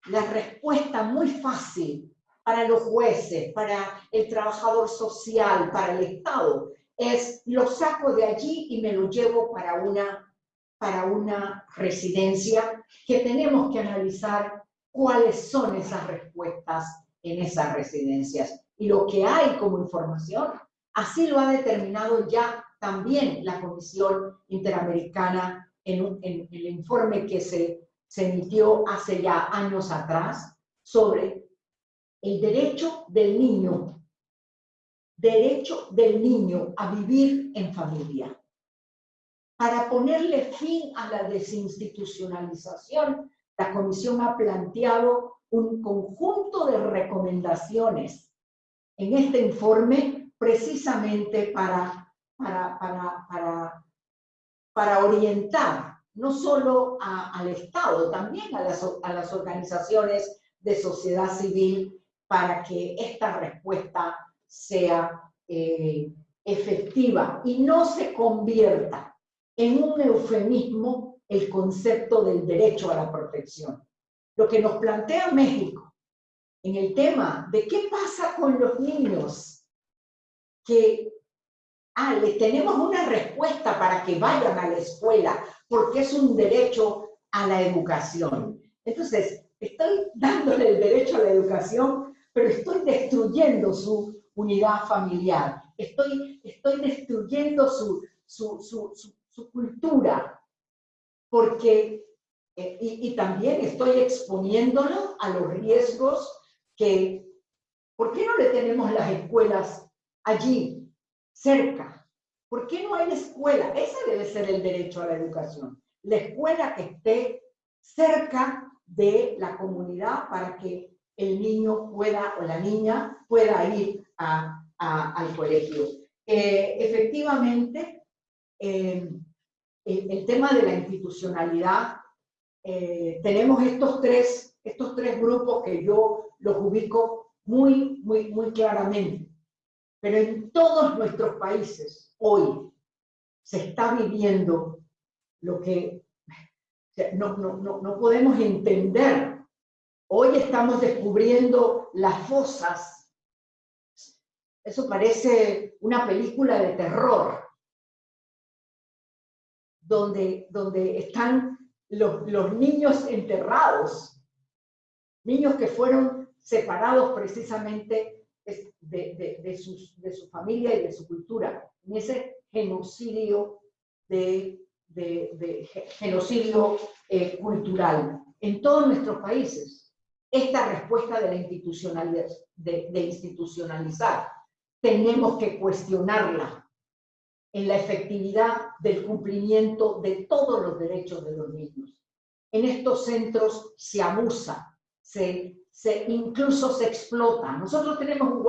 La respuesta muy fácil para los jueces, para el trabajador social, para el Estado, es lo saco de allí y me lo llevo para una, para una residencia que tenemos que analizar cuáles son esas respuestas en esas residencias y lo que hay como información. Así lo ha determinado ya también la Comisión Interamericana en, el informe que se, se emitió hace ya años atrás sobre el derecho del niño, derecho del niño a vivir en familia. Para ponerle fin a la desinstitucionalización, la Comisión ha planteado un conjunto de recomendaciones en este informe precisamente para, para, para, para, orientar no solo al Estado, también a las, a las organizaciones de sociedad civil para que esta respuesta sea eh, efectiva y no se convierta en un eufemismo el concepto del derecho a la protección. Lo que nos plantea México en el tema de qué pasa con los niños que ah, les tenemos una respuesta para que vayan a la escuela, porque es un derecho a la educación. Entonces, estoy dándole el derecho a la educación, pero estoy destruyendo su unidad familiar, estoy, estoy destruyendo su, su, su, cultura, porque, eh, y, también estoy exponiéndolo a los riesgos que, ¿por qué no le tenemos las escuelas allí, cerca? ¿Por qué no hay escuela? Ese debe ser el derecho a la educación. La escuela que esté cerca de la comunidad para que el niño pueda o la niña pueda ir al colegio. Eh, efectivamente, eh, el, tema de la institucionalidad, eh, tenemos estos tres, estos tres grupos que yo los ubico muy, muy, muy claramente. Pero en todos nuestros países hoy se está viviendo lo que no, no, no, no podemos entender. Hoy estamos descubriendo las fosas. Eso parece una película de terror, donde, donde están los, niños enterrados, niños que fueron separados precisamente de, de, su familia y de su cultura, en ese genocidio, de, genocidio eh, cultural. En todos nuestros países, esta respuesta de la institucionalidad, de institucionalizar, tenemos que cuestionarla en la efectividad del cumplimiento de todos los derechos de los niños. En estos centros se abusa, se se, incluso se explota. Nosotros tenemos un,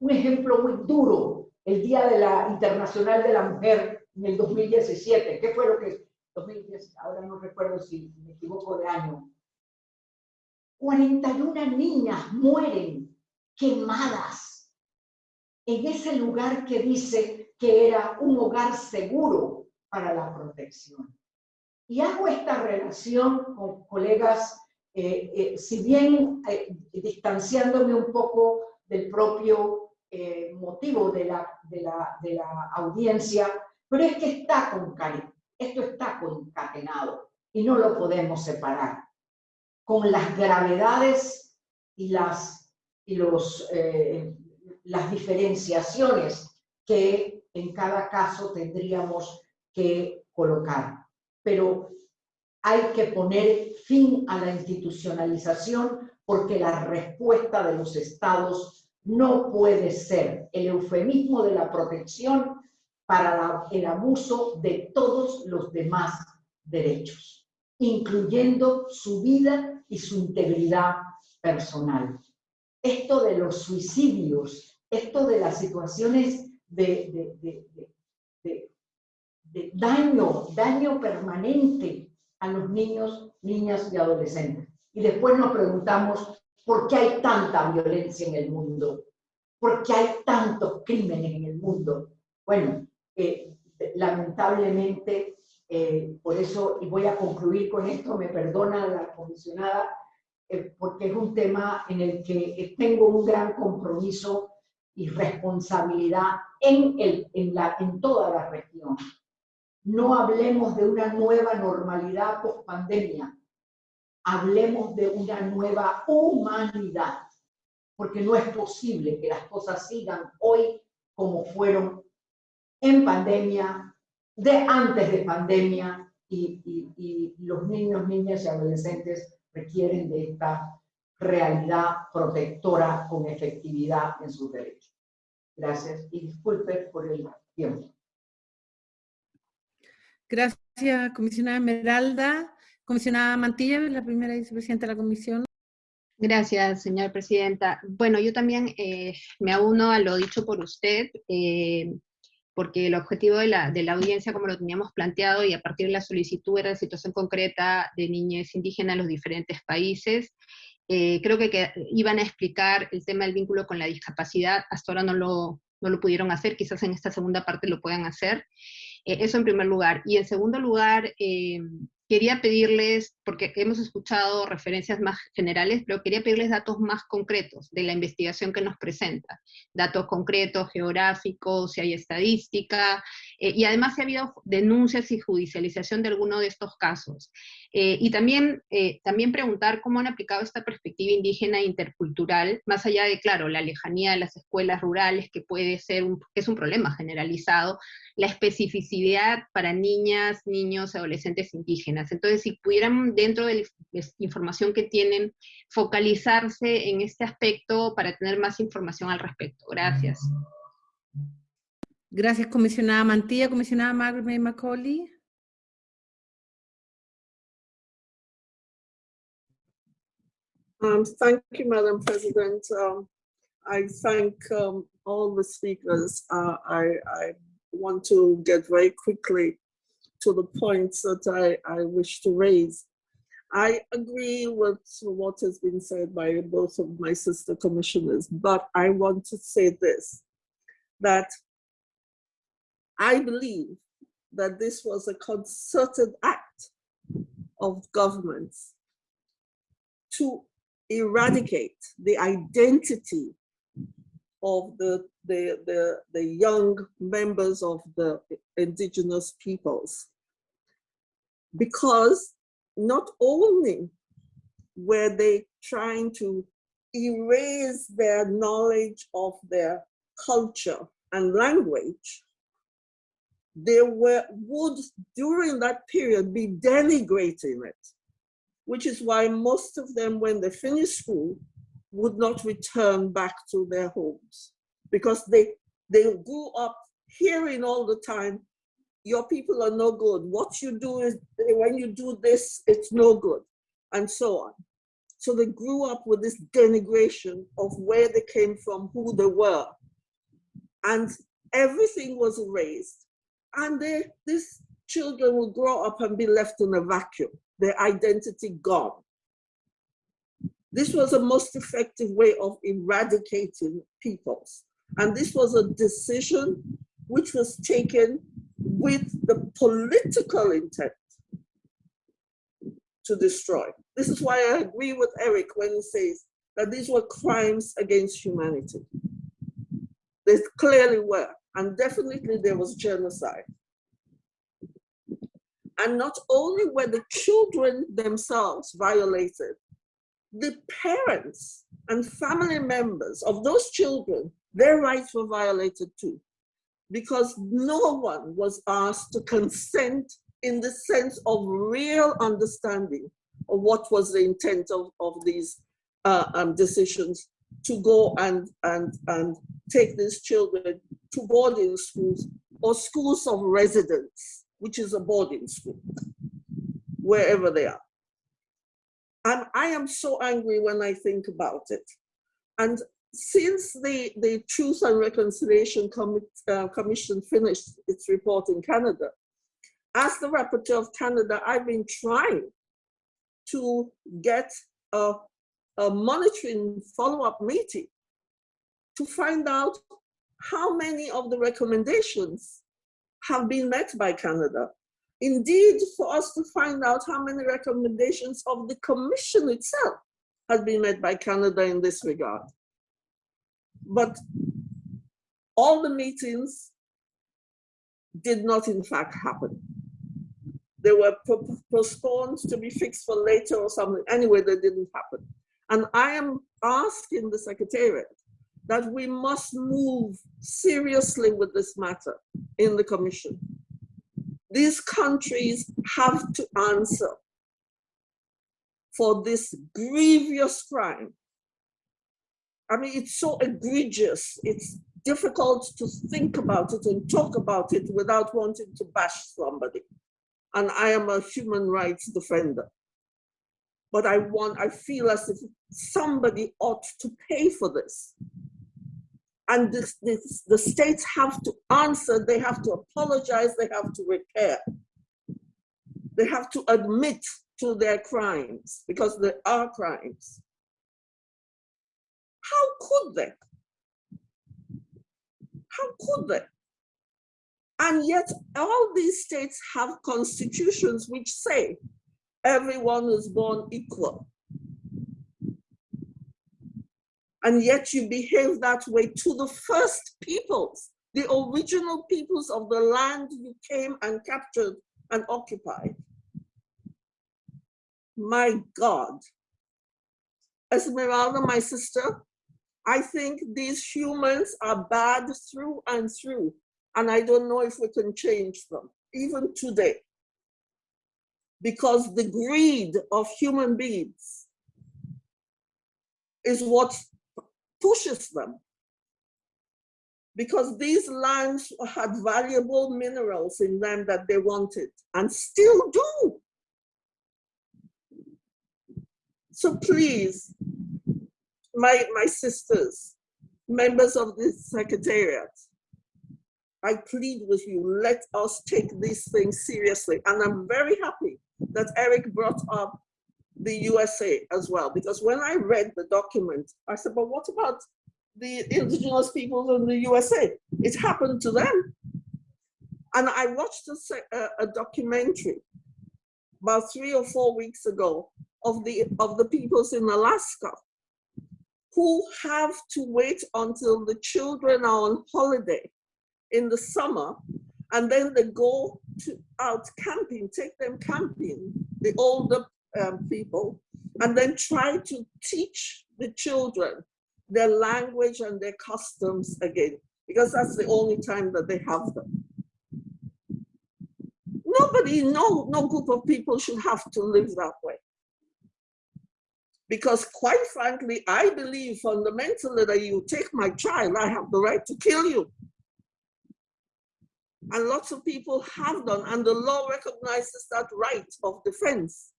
un ejemplo muy duro, el Día de la Internacional de la Mujer en el 2017. ¿Qué fue lo que 2010, ahora no recuerdo si me equivoco de año. 41 niñas mueren quemadas en ese lugar que dice que era un hogar seguro para la protección. Y hago esta relación con colegas, eh, eh, si bien eh, distanciándome un poco del propio motivo de la, audiencia, pero es que está con esto está concatenado y no lo podemos separar. Con las gravedades y las, y eh, las diferenciaciones que en cada caso tendríamos que colocar. Pero hay que poner fin a la institucionalización porque la respuesta de los estados no puede ser el eufemismo de la protección para el abuso de todos los demás derechos, incluyendo su vida y su integridad personal. Esto de los suicidios, esto de las situaciones de, daño, daño permanente a los niños, niñas y adolescentes. Y después nos preguntamos por qué hay tanta violencia en el mundo, por qué hay tantos crímenes en el mundo. Bueno, eh, lamentablemente, eh, por eso, y voy a concluir con esto, me perdona la comisionada, eh, porque es un tema en el que tengo un gran compromiso y responsabilidad en, el, en, la, en toda la región. No hablemos de una nueva normalidad post pandemia, hablemos de una nueva humanidad, porque no es posible que las cosas sigan hoy como fueron en pandemia, de antes de pandemia, y, los niños, niñas y adolescentes requieren de esta realidad protectora con efectividad en sus derechos. Gracias y disculpe por el tiempo. Gracias, comisionada Esmeralda. Comisionada Mantilla, la primera vicepresidenta de la comisión. Gracias, señora presidenta. Bueno, yo también eh, me auno a lo dicho por usted. Eh, porque el objetivo de la, de la, audiencia, como lo teníamos planteado, y a partir de la solicitud era la situación concreta de niñez indígenas en los diferentes países. Eh, creo que, que, iban a explicar el tema del vínculo con la discapacidad, hasta ahora no lo, no lo pudieron hacer, quizás en esta segunda parte lo puedan hacer. Eh, eso en primer lugar. Y en segundo lugar, eh, quería pedirles, porque hemos escuchado referencias más generales, pero quería pedirles datos más concretos de la investigación que nos presenta. Datos concretos, geográficos, si hay estadística, eh, y además si ha habido denuncias y judicialización de alguno de estos casos. Eh, y también, eh, también preguntar cómo han aplicado esta perspectiva indígena e intercultural, más allá de, claro, la lejanía de las escuelas rurales, que puede ser un, que es un problema generalizado, la especificidad para niñas, niños, adolescentes indígenas. Entonces, si pudieran, dentro de la información que tienen, focalizarse en este aspecto para tener más información al respecto. Gracias. Gracias, comisionada Mantilla. Comisionada Margaret Macaulay. Um, thank you, Madam President. Um, I thank um, all the speakers. Uh, I, I, want to get very quickly to the points that I, I wish to raise. I agree with what has been said by both of my sister commissioners, but I want to say this, that I believe that this was a concerted act of governments to eradicate the identity of the, the, the, the young members of the indigenous peoples. Because not only were they trying to erase their knowledge of their culture and language, they were, would during that period be denigrating it which is why most of them, when they finished school, would not return back to their homes because they, they grew up hearing all the time, your people are no good. What you do is, when you do this, it's no good, and so on. So they grew up with this denigration of where they came from, who they were. And everything was erased. And they, these children will grow up and be left in a vacuum, their identity gone. This was a most effective way of eradicating peoples. And this was a decision which was taken with the political intent to destroy. This is why I agree with Eric when he says that these were crimes against humanity. They clearly were, and definitely there was genocide. And not only were the children themselves violated, the parents and family members of those children, their rights were violated too, because no one was asked to consent in the sense of real understanding of what was the intent of, of these uh, um, decisions to go and, and, and take these children to boarding schools or schools of residence, which is a boarding school, wherever they are. And I am so angry when I think about it. And since the, the Truth and Reconciliation Com uh, Commission finished its report in Canada, as the rapporteur of Canada, I've been trying to get a, a monitoring follow-up meeting to find out how many of the recommendations have been met by Canada. Indeed, for us to find out how many recommendations of the Commission itself has been met by Canada in this regard. But all the meetings did not in fact happen. They were postponed to be fixed for later or something. Anyway, they didn't happen. And I am asking the Secretariat that we must move seriously with this matter in the Commission. These countries have to answer for this grievous crime. I mean, it's so egregious. It's difficult to think about it and talk about it without wanting to bash somebody and I am a human rights defender. But I want, I feel as if somebody ought to pay for this. And this, this, the states have to answer, they have to apologize, they have to repair. They have to admit to their crimes because they are crimes. How could they? How could they? And yet all these states have constitutions which say everyone is born equal. And yet you behave that way to the first peoples, the original peoples of the land you came and captured and occupied. My God. Esmeralda, my sister, I think these humans are bad through and through. And I don't know if we can change them, even today. Because the greed of human beings is what pushes them. Because these lands had valuable minerals in them that they wanted and still do. So please, my, my sisters, members of this secretariat, I plead with you, let us take these things seriously. And I'm very happy that Eric brought up the USA as well, because when I read the document, I said, but what about the indigenous peoples in the USA? It happened to them. And I watched a, a documentary about three or four weeks ago of the, of the peoples in Alaska who have to wait until the children are on holiday in the summer and then they go to, out camping, take them camping, the older um, people, and then try to teach the children their language and their customs again, because that's the only time that they have them. Nobody, no, no group of people should have to live that way. Because quite frankly, I believe fundamentally that you take my child, I have the right to kill you. And lots of people have done, and the law recognizes that right of defense.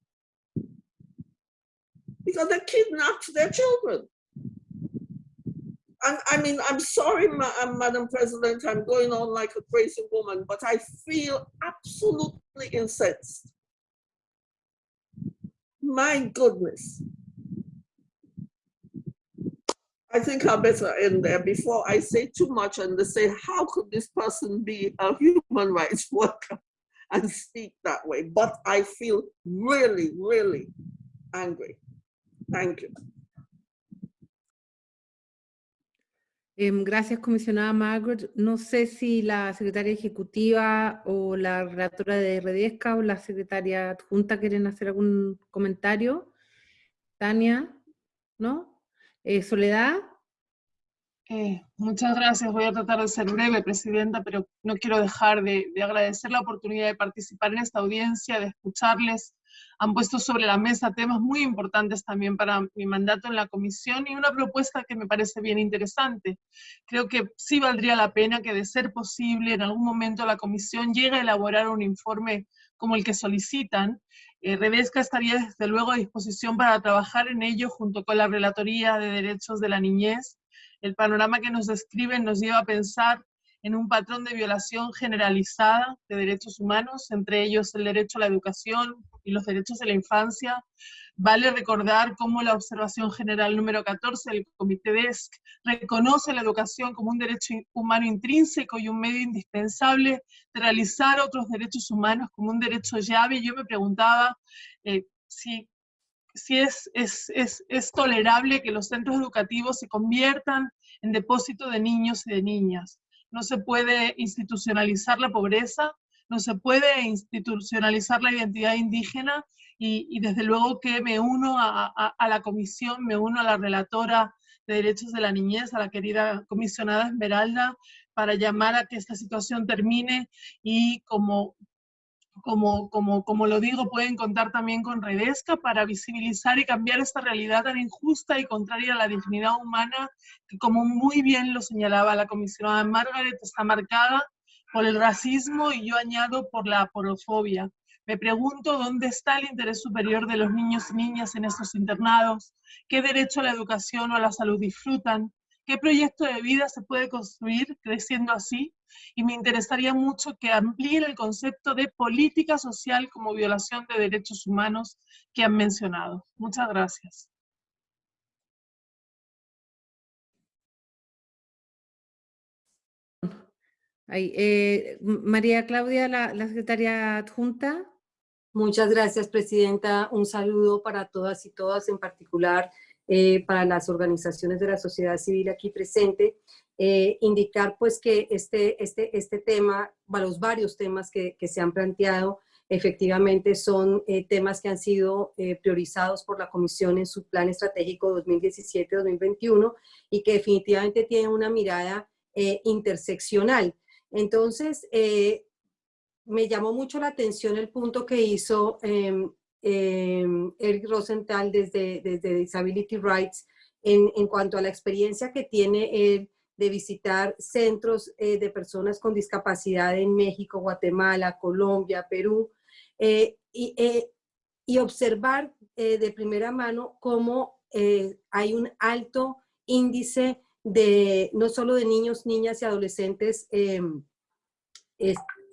because they kidnapped their children. And I mean, I'm sorry, Ma uh, Madam President, I'm going on like a crazy woman, but I feel absolutely incensed. My goodness. I think I better end there before I say too much and they say, how could this person be a human rights worker [laughs] and speak that way? But I feel really, really angry. Thank you. Gracias, comisionada Margaret. No sé si la secretaria ejecutiva o la relatora de Redesca o la secretaria adjunta quieren hacer algún comentario. Tania, ¿no? Eh, Soledad. Eh, muchas gracias. Voy a tratar de ser breve, Presidenta, pero no quiero dejar de, de agradecer la oportunidad de participar en esta audiencia, de escucharles han puesto sobre la mesa temas muy importantes también para mi mandato en la comisión y una propuesta que me parece bien interesante. Creo que sí valdría la pena que de ser posible en algún momento la comisión llegue a elaborar un informe como el que solicitan. Eh, estaría desde luego a disposición para trabajar en ello junto con la Relatoría de Derechos de la Niñez. El panorama que nos describen nos lleva a pensar en un patrón de violación generalizada de derechos humanos, entre ellos el derecho a la educación y los derechos de la infancia. Vale recordar cómo la observación general número 14 del Comité DESC reconoce la educación como un derecho humano intrínseco y un medio indispensable de realizar otros derechos humanos como un derecho llave. Yo me preguntaba eh, si si es, es, es, es, tolerable que los centros educativos se conviertan en depósito de niños y de niñas no se puede institucionalizar la pobreza, no se puede institucionalizar la identidad indígena y, desde luego que me uno a, la comisión, me uno a la relatora de derechos de la niñez, a la querida comisionada Esmeralda, para llamar a que esta situación termine y como como, como, como lo digo, pueden contar también con Redesca para visibilizar y cambiar esta realidad tan injusta y contraria a la dignidad humana que, como muy bien lo señalaba la comisionada Margaret, está marcada por el racismo y yo añado por la porofobia. Me pregunto dónde está el interés superior de los niños y niñas en estos internados, qué derecho a la educación o a la salud disfrutan, qué proyecto de vida se puede construir creciendo así y me interesaría mucho que amplíen el concepto de política social como violación de derechos humanos que han mencionado. Muchas gracias. Eh, María Claudia, la, la secretaria adjunta. Muchas gracias, Presidenta. Un saludo para todas y todas, en particular eh, para las organizaciones de la sociedad civil aquí presente, eh, indicar pues que este, este, este tema, los varios temas que, se han planteado, efectivamente son eh, temas que han sido priorizados por la Comisión en su Plan Estratégico 2017-2021 y que definitivamente tienen una mirada interseccional. Entonces, me llamó mucho la atención el punto que hizo em, eh, Eric Rosenthal desde, desde Disability Rights en, en, cuanto a la experiencia que tiene él de visitar centros eh, de personas con discapacidad en México, Guatemala, Colombia, Perú, eh, y, eh, y, observar de primera mano cómo hay un alto índice de no solo de niños, niñas y adolescentes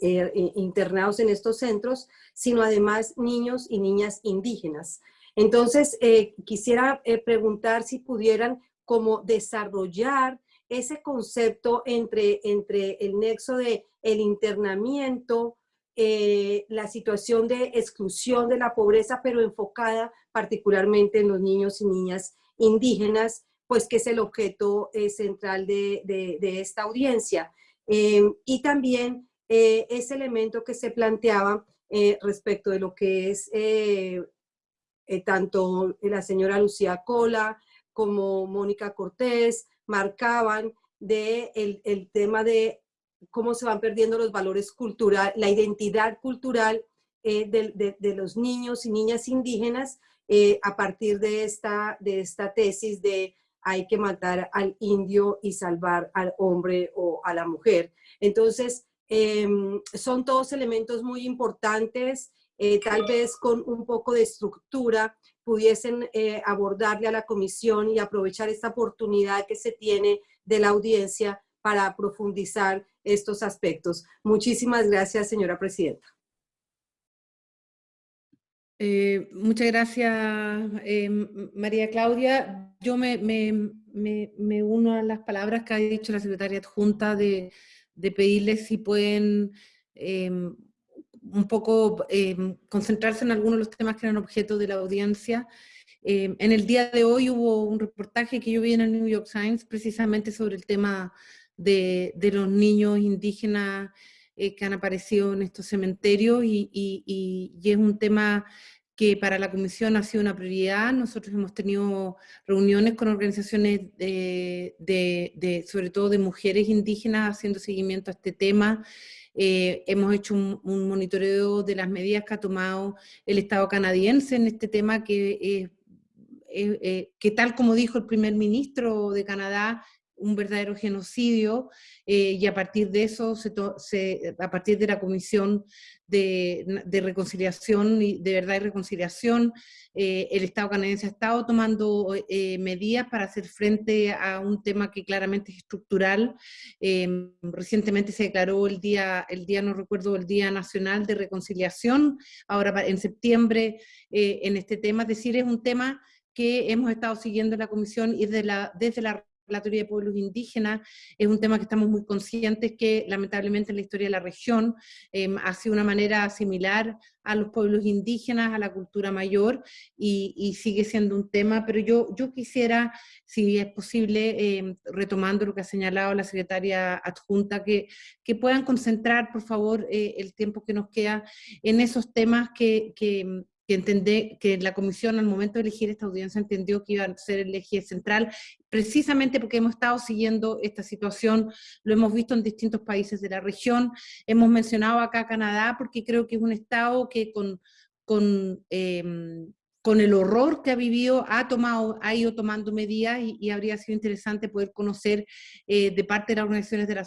eh, internados en estos centros, sino además niños y niñas indígenas. Entonces, eh, quisiera eh, preguntar si pudieran como desarrollar ese concepto entre, entre el nexo de el internamiento, la situación de exclusión de la pobreza, pero enfocada particularmente en los niños y niñas indígenas, pues que es el objeto central de, de, esta audiencia. y también eh, ese elemento que se planteaba eh, respecto de lo que es eh, tanto la señora Lucía Cola como Mónica Cortés marcaban de el, tema de cómo se van perdiendo los valores culturales, la identidad cultural de, de, los niños y niñas indígenas a partir de esta, de esta tesis de hay que matar al indio y salvar al hombre o a la mujer. Entonces, Em, son todos elementos muy importantes, eh, tal vez con un poco de estructura pudiesen eh, abordarle a la comisión y aprovechar esta oportunidad que se tiene de la audiencia para profundizar estos aspectos. Muchísimas gracias, señora presidenta. Eh, muchas gracias, eh, María Claudia. Yo me, me, uno a las palabras que ha dicho la secretaria adjunta de, de pedirles si pueden em, un poco em, concentrarse en algunos de los temas que eran objeto de la audiencia. Em, en el día de hoy hubo un reportaje que yo vi en el New York Times precisamente sobre el tema de, de los niños indígenas eh, que han aparecido en estos cementerios y, y, es un tema que para la Comisión ha sido una prioridad. Nosotros hemos tenido reuniones con organizaciones sobre todo de mujeres indígenas haciendo seguimiento a este tema. Eh, hemos hecho un, monitoreo de las medidas que ha tomado el Estado canadiense en este tema que, eh, que tal como dijo el primer ministro de Canadá, un verdadero genocidio eh, y a partir de eso, a partir de la Comisión de, Reconciliación de Verdad y Reconciliación, eh, el Estado canadiense ha estado tomando eh, medidas para hacer frente a un tema que claramente es estructural. recientemente se declaró el día, el día, no recuerdo, el Día Nacional de Reconciliación, ahora en septiembre en este tema, es decir, es un tema que hemos estado siguiendo en la Comisión y desde la la teoría de pueblos indígenas, es un tema que estamos muy conscientes que lamentablemente en la historia de la región em, ha sido una manera similar a los pueblos indígenas, a la cultura mayor, y, sigue siendo un tema, pero yo, yo quisiera, si es posible, em, retomando lo que ha señalado la secretaria adjunta, que, que puedan concentrar, por favor, eh, el tiempo que nos queda en esos temas que, que que, entendé, que la comisión al momento de elegir esta audiencia entendió que iba a ser el eje central, precisamente porque hemos estado siguiendo esta situación, lo hemos visto en distintos países de la región, hemos mencionado acá Canadá porque creo que es un estado que con, con em, con el horror que ha vivido, ha, tomado, ha ido tomando medidas y, habría sido interesante poder conocer eh, de parte de las organizaciones de la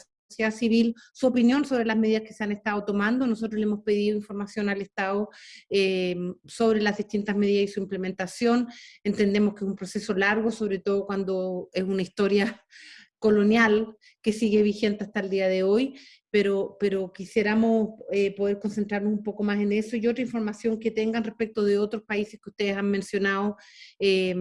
civil su opinión sobre las medidas que se han estado tomando. Nosotros le hemos pedido información al Estado eh, sobre las distintas medidas y su implementación. Entendemos que es un proceso largo, sobre todo cuando es una historia [laughs] colonial que sigue vigente hasta el día de hoy, pero, pero quisiéramos eh, poder concentrarnos un poco más en eso y otra información que tengan respecto de otros países que ustedes han mencionado eh,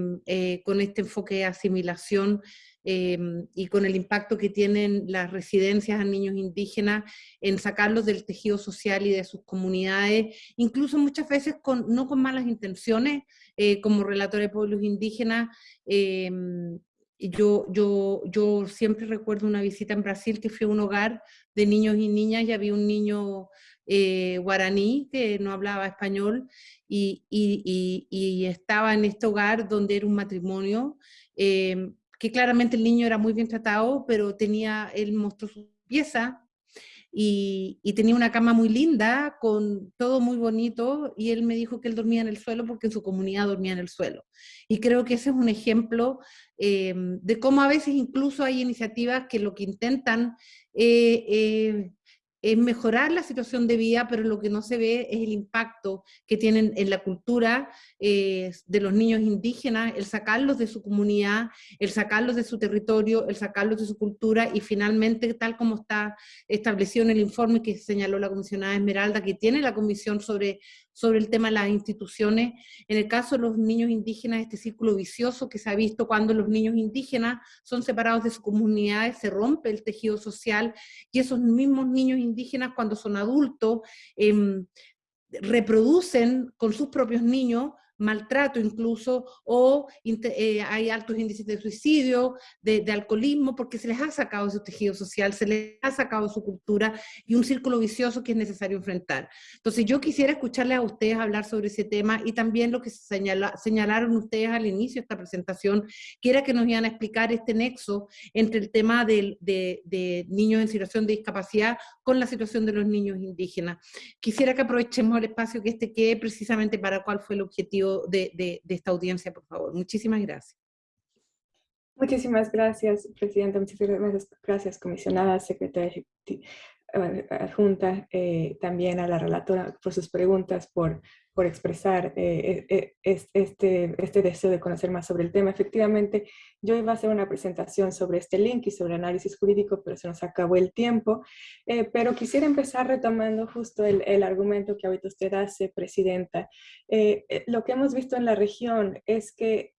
con este enfoque de asimilación em, y con el impacto que tienen las residencias a niños indígenas en sacarlos del tejido social y de sus comunidades, incluso muchas veces con, no con malas intenciones, eh, como relator de pueblos indígenas, em, yo, yo, yo siempre recuerdo una visita en Brasil que fui a un hogar de niños y niñas y había un niño eh, guaraní que no hablaba español y, y, y, estaba en este hogar donde era un matrimonio, eh, que claramente el niño era muy bien tratado, pero tenía, él mostró su pieza y, tenía una cama muy linda, con todo muy bonito, y él me dijo que él dormía en el suelo porque en su comunidad dormía en el suelo. Y creo que ese es un ejemplo eh, de cómo a veces incluso hay iniciativas que lo que intentan eh, eh, es mejorar la situación de vida, pero lo que no se ve es el impacto que tienen en la cultura eh, de los niños indígenas, el sacarlos de su comunidad, el sacarlos de su territorio, el sacarlos de su cultura y finalmente, tal como está establecido en el informe que señaló la comisionada Esmeralda, que tiene la comisión sobre sobre el tema de las instituciones. En el caso de los niños indígenas, este círculo vicioso que se ha visto cuando los niños indígenas son separados de sus comunidades, se rompe el tejido social y esos mismos niños indígenas cuando son adultos em, reproducen con sus propios niños maltrato incluso, o eh, hay altos índices de suicidio, de, alcoholismo, porque se les ha sacado su tejido social, se les ha sacado su cultura y un círculo vicioso que es necesario enfrentar. Entonces yo quisiera escucharles a ustedes hablar sobre ese tema y también lo que señalaron ustedes al inicio de esta presentación, que era que nos iban a explicar este nexo entre el tema de, de niños en situación de discapacidad con la situación de los niños indígenas. Quisiera que aprovechemos el espacio que este quede precisamente para cuál fue el objetivo de, esta audiencia, por favor. Muchísimas gracias. Muchísimas gracias, Presidenta. Muchísimas gracias, comisionada, secretaria adjunta también a la relatora por sus preguntas, por por expresar eh, eh, eh, este, este deseo de conocer más sobre el tema. Efectivamente, yo iba a hacer una presentación sobre este link y sobre análisis jurídico, pero se nos acabó el tiempo. pero quisiera empezar retomando justo el, el, argumento que ahorita usted hace, Presidenta. lo que hemos visto en la región es que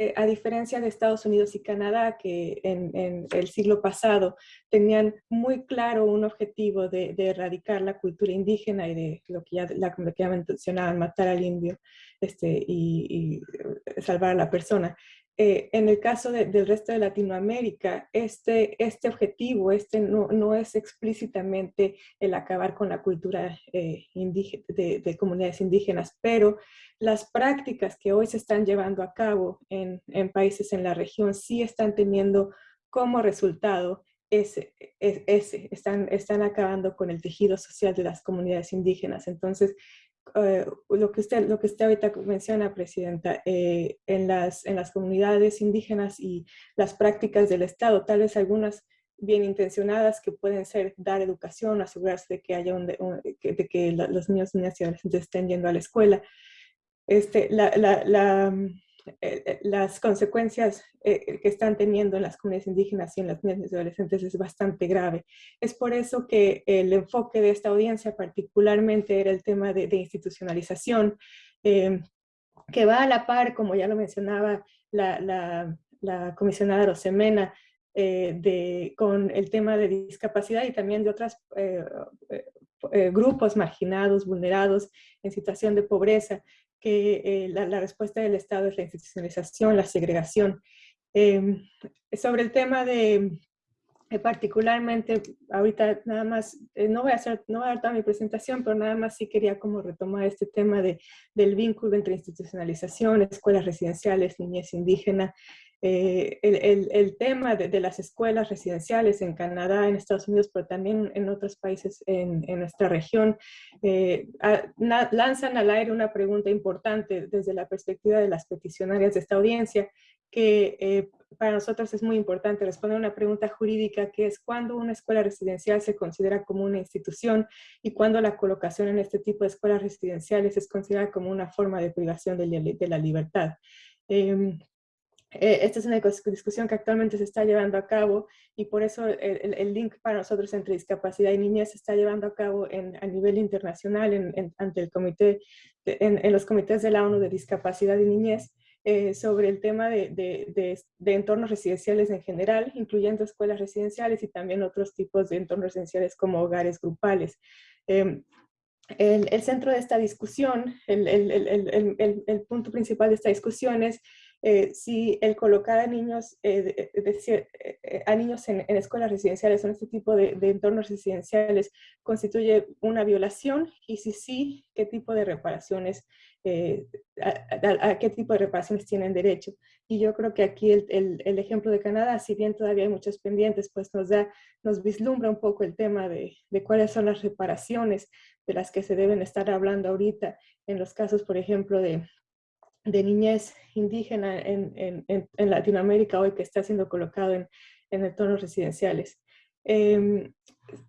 eh, a diferencia de Estados Unidos y Canadá, que en, el siglo pasado tenían muy claro un objetivo de, erradicar la cultura indígena y de lo que ya, la, mencionaban, matar al indio este, y, y salvar a la persona. Eh, en el caso del resto de Latinoamérica, este, este objetivo este no, no es explícitamente el acabar con la cultura eh, de, de, comunidades indígenas, pero las prácticas que hoy se están llevando a cabo en, en países en la región sí están teniendo como resultado ese, ese, están, están acabando con el tejido social de las comunidades indígenas. Entonces, eh, lo, que usted, lo que usted ahorita menciona, Presidenta, eh, en, las, en las comunidades indígenas y las prácticas del Estado, tal vez algunas bien intencionadas que pueden ser dar educación, asegurarse de que, haya un, de que los niños, niñas y adolescentes estén yendo a la escuela. Este, la, la, eh, eh, las consecuencias eh, que están teniendo en las comunidades indígenas y en las niñas y adolescentes es bastante grave. Es por eso que el enfoque de esta audiencia particularmente era el tema de, institucionalización, que va a la par, como ya lo mencionaba la, comisionada Rosemena, de, con el tema de discapacidad y también de otros grupos marginados, vulnerados, en situación de pobreza, que eh, la, respuesta del Estado es la institucionalización, la segregación. Em, sobre el tema de, eh, particularmente, ahorita nada más, eh, no voy a hacer, no voy a dar toda mi presentación, pero nada más sí quería como retomar este tema de, del vínculo entre institucionalización, escuelas residenciales, niñez indígena, eh, el, el, tema de, las escuelas residenciales en Canadá, en Estados Unidos, pero también en otros países en, en nuestra región, eh, lanzan al aire una pregunta importante desde la perspectiva de las peticionarias de esta audiencia, que eh, para nosotros es muy importante responder una pregunta jurídica que es cuándo una escuela residencial se considera como una institución y cuándo la colocación en este tipo de escuelas residenciales es considerada como una forma de privación de, de la libertad. Em, eh, esta es una discusión que actualmente se está llevando a cabo y por eso el, link para nosotros entre discapacidad y niñez se está llevando a cabo en, a nivel internacional ante el comité, en, los comités de la ONU de discapacidad y niñez eh, sobre el tema de, de, de, entornos residenciales en general, incluyendo escuelas residenciales y también otros tipos de entornos residenciales como hogares grupales. Em, el, el, centro de esta discusión, el, el, punto principal de esta discusión es eh, si el colocar a niños, eh, eh, a niños en, escuelas residenciales o en este tipo de, entornos residenciales constituye una violación y si sí, qué tipo de reparaciones, a, qué tipo de reparaciones tienen derecho. Y yo creo que aquí el, el, ejemplo de Canadá, si bien todavía hay muchos pendientes, pues nos da, nos vislumbra un poco el tema de, de cuáles son las reparaciones de las que se deben estar hablando ahorita en los casos, por ejemplo, de, de niñez indígena en, en, en, Latinoamérica hoy que está siendo colocado en, en entornos residenciales. Em,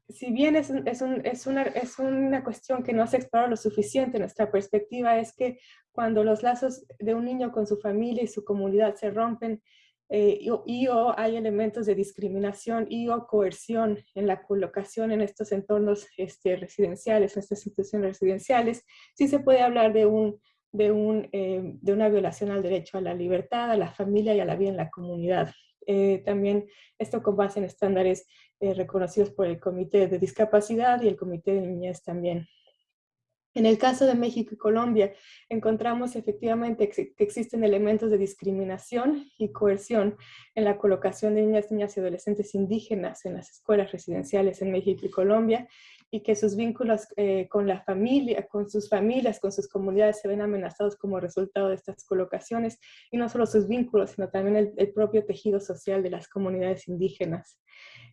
si bien es, es, un, es, una, es, una, cuestión que no se explorado lo suficiente, nuestra perspectiva es que cuando los lazos de un niño con su familia y su comunidad se rompen eh, y, o hay elementos de discriminación y o coerción en la colocación en estos entornos este, residenciales, en estas instituciones residenciales, sí se puede hablar de un de, un, eh, de una violación al derecho a la libertad, a la familia y a la vida en la comunidad. Eh, también esto con base en estándares eh, reconocidos por el Comité de Discapacidad y el Comité de Niñez también. En el caso de México y Colombia, encontramos efectivamente que existen elementos de discriminación y coerción en la colocación de niñas, niñas y adolescentes indígenas en las escuelas residenciales en México y Colombia, y que sus vínculos eh, con la familia, con sus familias, con sus comunidades se ven amenazados como resultado de estas colocaciones y no solo sus vínculos, sino también el, propio tejido social de las comunidades indígenas.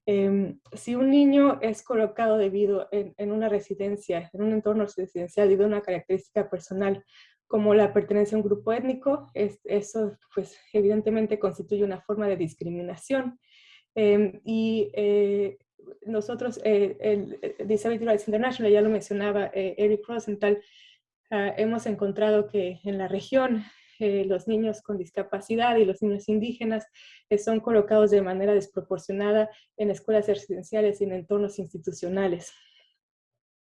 Em, si un niño es colocado debido en, en, una residencia, en un entorno residencial debido a una característica personal como la pertenencia a un grupo étnico, es, eso pues evidentemente constituye una forma de discriminación. Em, y eh, nosotros, eh, el, Disability Rights International, ya lo mencionaba Eric Rosenthal, uh, hemos encontrado que en la región eh, los niños con discapacidad y los niños indígenas eh, son colocados de manera desproporcionada en escuelas residenciales y en entornos institucionales.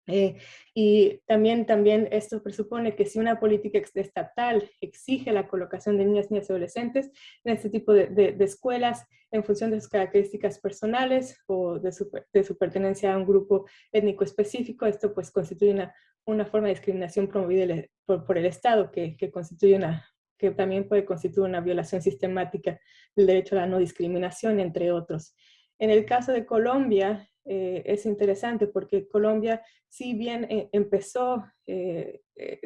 Eh, y también, también esto presupone que si una política estatal exige la colocación de niñas, niñas y adolescentes en este tipo de, escuelas en función de sus características personales o de su, de su, pertenencia a un grupo étnico específico, esto pues constituye una, una forma de discriminación promovida por, por el Estado que, que constituye una, que también puede constituir una violación sistemática del derecho a la no discriminación, entre otros. En el caso de Colombia, eh, es interesante porque Colombia, si bien eh, empezó, eh,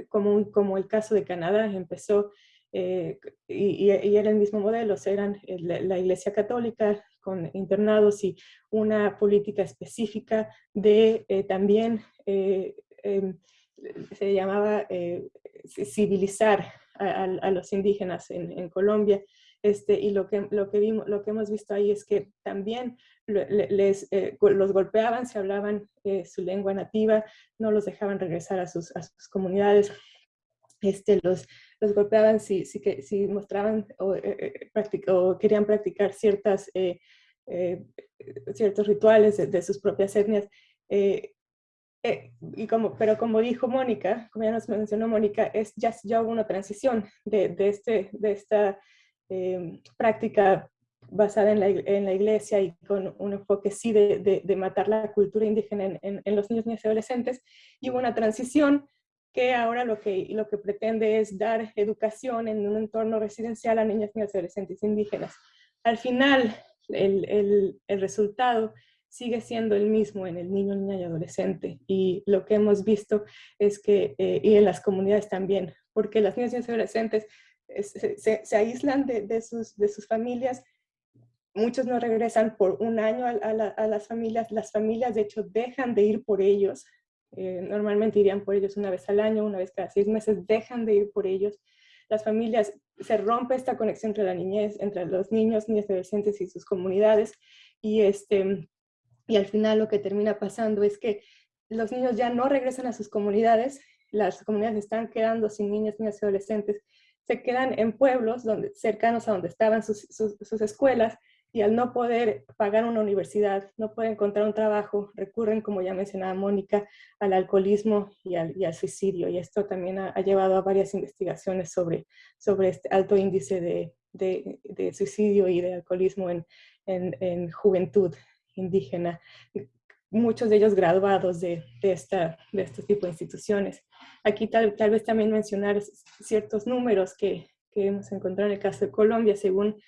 como, como el caso de Canadá, empezó y, y, era el mismo modelo, eran la, Iglesia Católica con internados y una política específica de también, em, se llamaba civilizar a, los indígenas en, Colombia. Este, y lo que, lo, que vimos, lo que hemos visto ahí es que también les, eh, los golpeaban, se hablaban eh, su lengua nativa, no los dejaban regresar a sus, a sus comunidades, este, los, los golpeaban si, si, si mostraban o, eh, o, querían practicar ciertas, ciertos rituales de, de, sus propias etnias. Eh, y como, pero como dijo Mónica, como ya nos mencionó Mónica, es, ya, ya hubo una transición de, de, este, de esta em, práctica basada en la, en la, iglesia y con un enfoque sí de, de matar la cultura indígena en, en, los niños, niñas y adolescentes, y hubo una transición que ahora lo que, lo que pretende es dar educación en un entorno residencial a niñas, niñas y adolescentes indígenas. Al final, el, el, el resultado sigue siendo el mismo en el niño, niña y adolescente. Y lo que hemos visto es que, eh, y en las comunidades también, porque las niñas y adolescentes eh, se, aíslan de, sus, de sus familias, muchos no regresan por un año a, las familias, las familias de hecho dejan de ir por ellos, eh, normalmente irían por ellos una vez al año, una vez cada seis meses, dejan de ir por ellos. Las familias, se rompe esta conexión entre la niñez, entre los niños, niñas adolescentes y sus comunidades, y este, y al final lo que termina pasando es que los niños ya no regresan a sus comunidades, las comunidades están quedando sin niñas, niñas y adolescentes, se quedan en pueblos donde, cercanos a donde estaban sus, sus, escuelas y al no poder pagar una universidad, no poder encontrar un trabajo, recurren, como ya mencionaba Mónica, al alcoholismo y al, y al suicidio. Y esto también ha, llevado a varias investigaciones sobre, sobre este alto índice de, de, de suicidio y de alcoholismo en, en, en juventud indígena, muchos de ellos graduados de, de, esta, de este tipo de instituciones. Aquí tal, tal vez también mencionar ciertos números que, que, hemos encontrado en el caso de Colombia, según,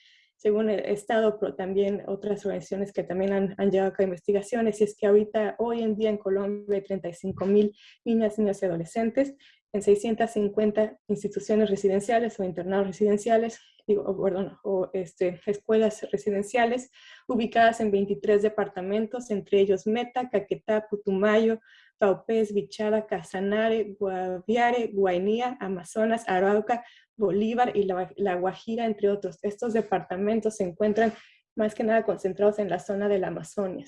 según el Estado, pero también otras organizaciones que también han, han llevado a cabo investigaciones, y es que ahorita, hoy en día en Colombia hay 35 mil niñas, niños y adolescentes en 650 instituciones residenciales o internados residenciales, digo, perdón, o este, escuelas residenciales ubicadas en 23 departamentos, entre ellos Meta, Caquetá, Putumayo, Paupés, Bichada, Casanare, Guaviare, Guainía, Amazonas, Arauca, Bolívar y la, la, Guajira, entre otros. Estos departamentos se encuentran más que nada concentrados en la zona de la Amazonia,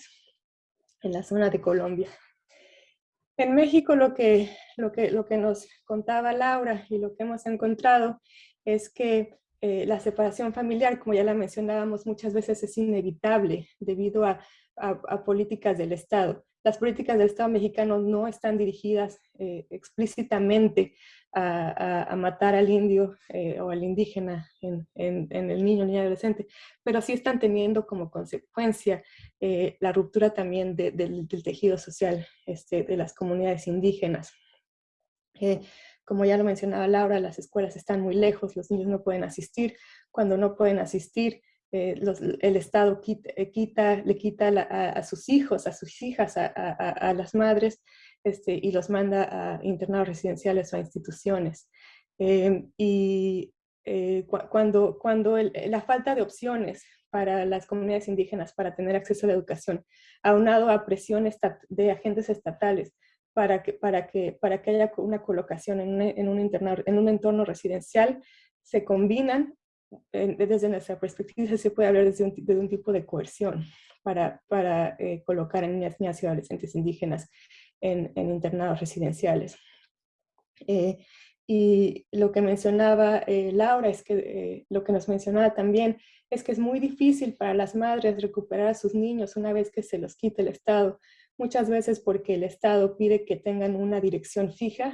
en la zona de Colombia. En México lo que, lo, que, lo que nos contaba Laura y lo que hemos encontrado es que eh, la separación familiar, como ya la mencionábamos muchas veces, es inevitable debido a, políticas del Estado. Las políticas del Estado mexicano no están dirigidas eh, explícitamente a, matar al indio eh, o al indígena en, el niño, niña adolescente, pero sí están teniendo como consecuencia la ruptura también del, tejido social este, de las comunidades indígenas. Como ya lo mencionaba Laura, las escuelas están muy lejos, los niños no pueden asistir. Cuando no pueden asistir, eh, el Estado eh, le quita a, sus hijos, a sus hijas, a, las madres, este, y los manda a internados residenciales o a instituciones. Em, y eh, cuando, la falta de opciones para las comunidades indígenas para tener acceso a la educación, aunado a presiones de agentes estatales, para que, haya una colocación en un, un, en un entorno residencial, se combinan desde nuestra perspectiva se puede hablar desde un, de un tipo de coerción para, para eh, colocar a niñas, niñas y adolescentes indígenas en, en internados residenciales. Eh, y lo que mencionaba eh, Laura, es que lo que nos mencionaba también, es que es muy difícil para las madres recuperar a sus niños una vez que se los quite el Estado, muchas veces porque el Estado pide que tengan una dirección fija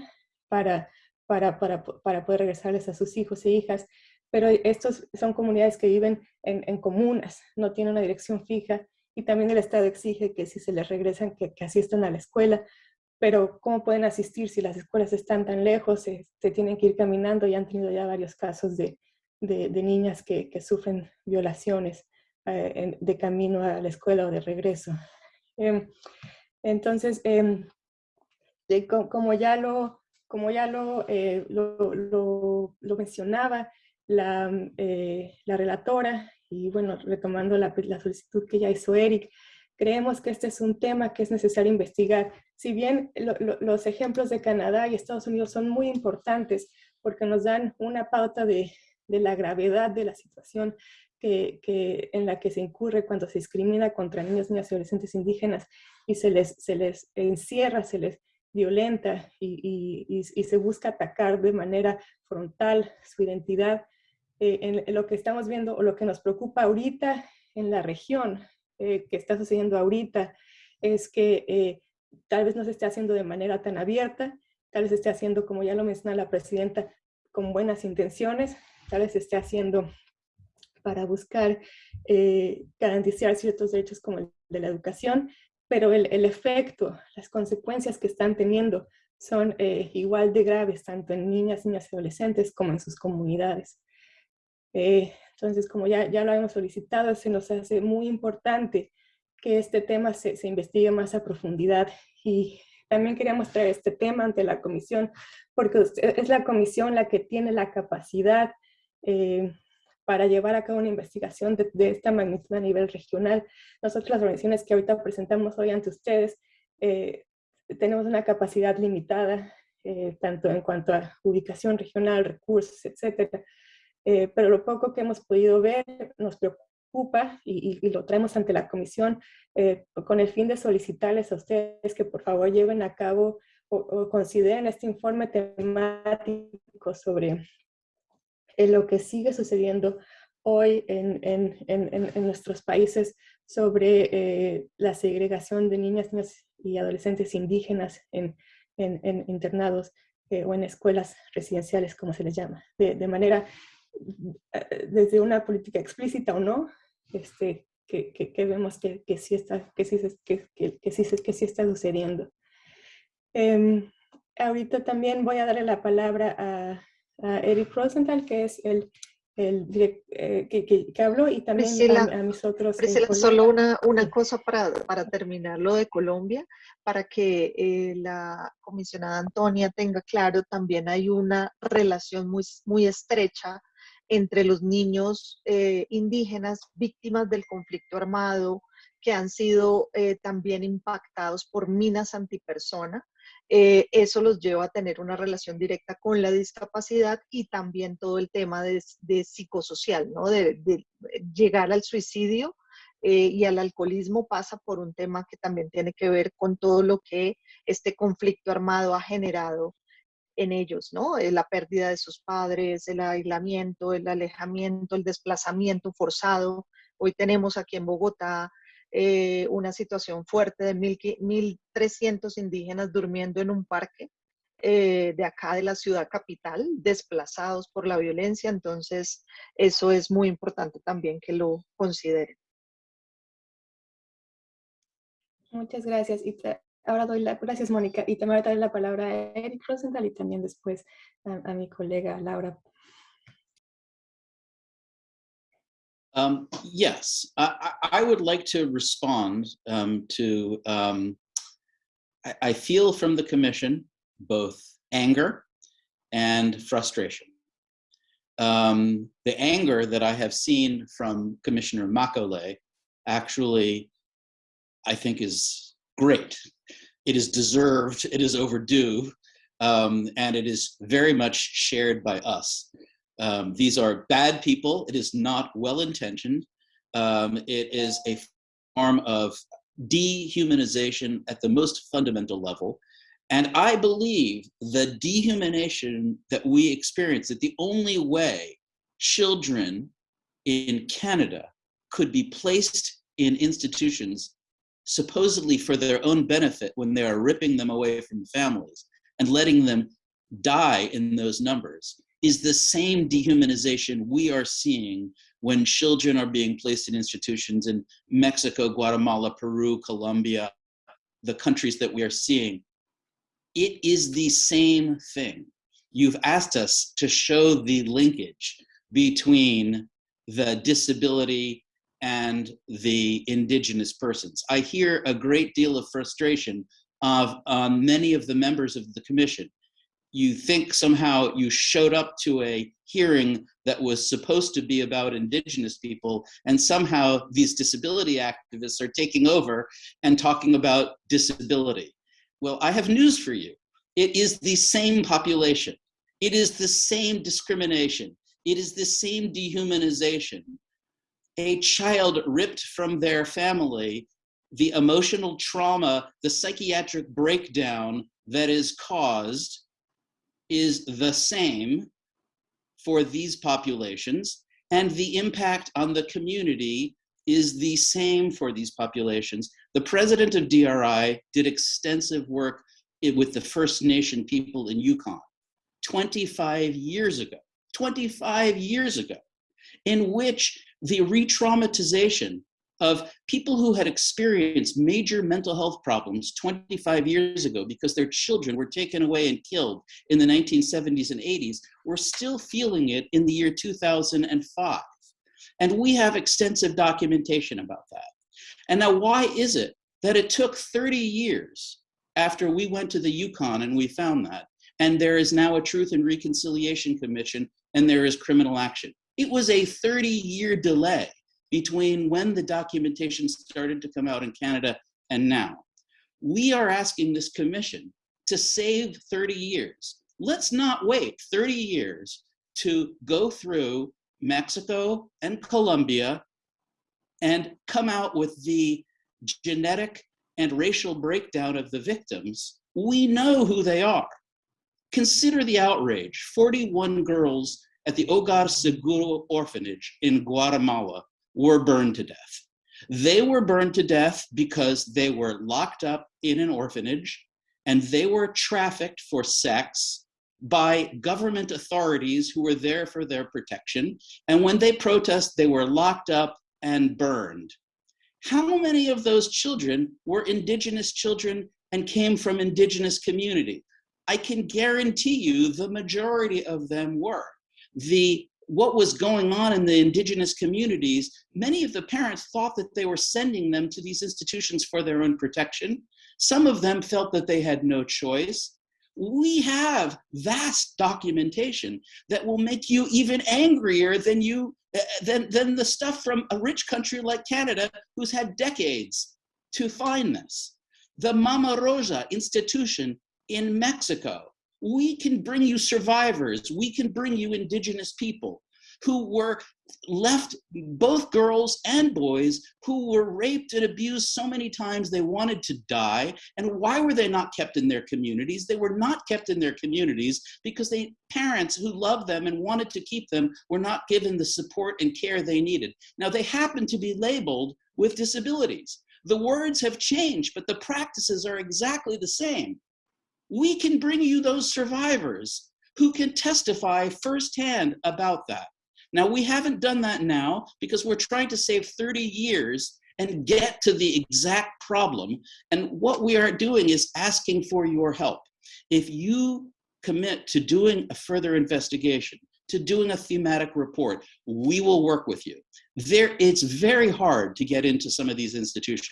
para, para, para, para poder regresarles a sus hijos e hijas, pero estos son comunidades que viven en, en, comunas, no tienen una dirección fija y también el Estado exige que si se les regresan que, que asistan a la escuela, pero ¿cómo pueden asistir si las escuelas están tan lejos? Se, se tienen que ir caminando y han tenido ya varios casos de, de, de niñas que, que, sufren violaciones eh, en, de camino a la escuela o de regreso. Eh, entonces, eh, como ya lo, como ya lo, eh, lo, lo, lo mencionaba, la, eh, la relatora y bueno, retomando la, la, solicitud que ya hizo Eric, creemos que este es un tema que es necesario investigar. Si bien lo, lo, los ejemplos de Canadá y Estados Unidos son muy importantes porque nos dan una pauta de, de la gravedad de la situación que, que, en la que se incurre cuando se discrimina contra niños, niñas y adolescentes indígenas y se les, se les encierra, se les violenta y, y, y, se busca atacar de manera frontal su identidad, eh, en, lo que estamos viendo o lo que nos preocupa ahorita en la región, eh, que está sucediendo ahorita, es que eh, tal vez no se esté haciendo de manera tan abierta, tal vez se esté haciendo, como ya lo menciona la presidenta, con buenas intenciones, tal vez se esté haciendo para buscar eh, garantizar ciertos derechos como el de la educación, pero el, el efecto, las consecuencias que están teniendo son eh, igual de graves, tanto en niñas, niñas y adolescentes como en sus comunidades. Eh, entonces, como ya, ya lo hemos solicitado, se nos hace muy importante que este tema se, se, investigue más a profundidad y también queríamos traer este tema ante la comisión porque es la comisión la que tiene la capacidad eh, para llevar a cabo una investigación de, de, esta magnitud a nivel regional. Nosotros las organizaciones que ahorita presentamos hoy ante ustedes eh, tenemos una capacidad limitada, eh, tanto en cuanto a ubicación regional, recursos, etcétera. Eh, pero lo poco que hemos podido ver nos preocupa y, y, y lo traemos ante la comisión eh, con el fin de solicitarles a ustedes que por favor lleven a cabo o, o consideren este informe temático sobre eh, lo que sigue sucediendo hoy en, en, en, en nuestros países sobre eh, la segregación de niñas, y adolescentes indígenas en, internados eh, o en escuelas residenciales, como se les llama, de, de manera desde una política explícita o no, este, que, que, que vemos que, que, sí está, que, sí, que, que, que, sí, que sí está sucediendo. Eh, ahorita también voy a darle la palabra a, a Eric Rosenthal, que es el, el direct, eh, que, que, que, habló, y también Priscila, a, a, mis otros. Priscila, solo una, una cosa para, para terminar lo de Colombia, para que eh, la comisionada Antonia tenga claro, también hay una relación muy, muy estrecha entre los niños eh, indígenas víctimas del conflicto armado que han sido eh, también impactados por minas antipersona. Eh, eso los lleva a tener una relación directa con la discapacidad y también todo el tema de, de psicosocial, ¿no? de, de, llegar al suicidio eh, y al alcoholismo pasa por un tema que también tiene que ver con todo lo que este conflicto armado ha generado en ellos, ¿no? Eh, la pérdida de sus padres, el aislamiento, el alejamiento, el desplazamiento forzado. Hoy tenemos aquí en Bogotá eh, una situación fuerte de 1.300 indígenas durmiendo en un parque eh, de acá de la ciudad capital, desplazados por la violencia. Entonces, eso es muy importante también que lo consideren. Muchas gracias. Y ahora doy la, gracias Mónica, y también voy a la palabra a Eric Rosenthal y también después a, a mi colega Laura. Um, yes, I, I, would like to respond um, to, um, I, I, feel from the commission both anger and frustration. Um, the anger that I have seen from Commissioner Makole actually, I think is great it is deserved, it is overdue, um, and it is very much shared by us. Um, these are bad people. It is not well-intentioned. Um, it is a form of dehumanization at the most fundamental level. And I believe the dehumanization that we experience, that the only way children in Canada could be placed in institutions supposedly for their own benefit when they are ripping them away from families and letting them die in those numbers is the same dehumanization we are seeing when children are being placed in institutions in Mexico, Guatemala, Peru, Colombia, the countries that we are seeing it is the same thing. You've asked us to show the linkage between the disability and the indigenous persons. I hear a great deal of frustration of um, many of the members of the commission. You think somehow you showed up to a hearing that was supposed to be about indigenous people and somehow these disability activists are taking over and talking about disability. Well, I have news for you. It is the same population. It is the same discrimination. It is the same dehumanization. A child ripped from their family, the emotional trauma, the psychiatric breakdown that is caused is the same for these populations and the impact on the community is the same for these populations. The president of DRI did extensive work with the First Nation people in Yukon 25 years ago, 25 years ago, in which the re-traumatization of people who had experienced major mental health problems 25 years ago because their children were taken away and killed in the 1970s and 80s, were still feeling it in the year 2005. And we have extensive documentation about that. And now why is it that it took 30 years after we went to the Yukon and we found that, and there is now a Truth and Reconciliation Commission and there is criminal action. It was a 30 year delay between when the documentation started to come out in Canada and now. We are asking this commission to save 30 years. Let's not wait 30 years to go through Mexico and Colombia and come out with the genetic and racial breakdown of the victims, we know who they are. Consider the outrage. 41 girls at the Ogar Seguro orphanage in Guatemala were burned to death. They were burned to death because they were locked up in an orphanage and they were trafficked for sex by government authorities who were there for their protection. And when they protest, they were locked up and burned. How many of those children were indigenous children and came from indigenous community? I can guarantee you the majority of them were. The what was going on in the indigenous communities, many of the parents thought that they were sending them to these institutions for their own protection. Some of them felt that they had no choice. We have vast documentation that will make you even angrier than you eh, than, than the stuff from a rich country like Canada, who's had decades to find this. The Mama Rosa institution in Mexico, we can bring you survivors, we can bring you indigenous people who were left, both girls and boys, who were raped and abused so many times they wanted to die. And why were they not kept in their communities? They were not kept in their communities because they parents who loved them and wanted to keep them were not given the support and care they needed. Now they happen to be labeled with disabilities. The words have changed, but the practices are exactly the same. We can bring you those survivors who can testify firsthand about that. Now, we haven't done that now because we're trying to save 30 years and get to the exact problem. And what we are doing is asking for your help. If you commit to doing a further investigation, to doing a thematic report, we will work with you. There, it's very hard to get into some of these institutions.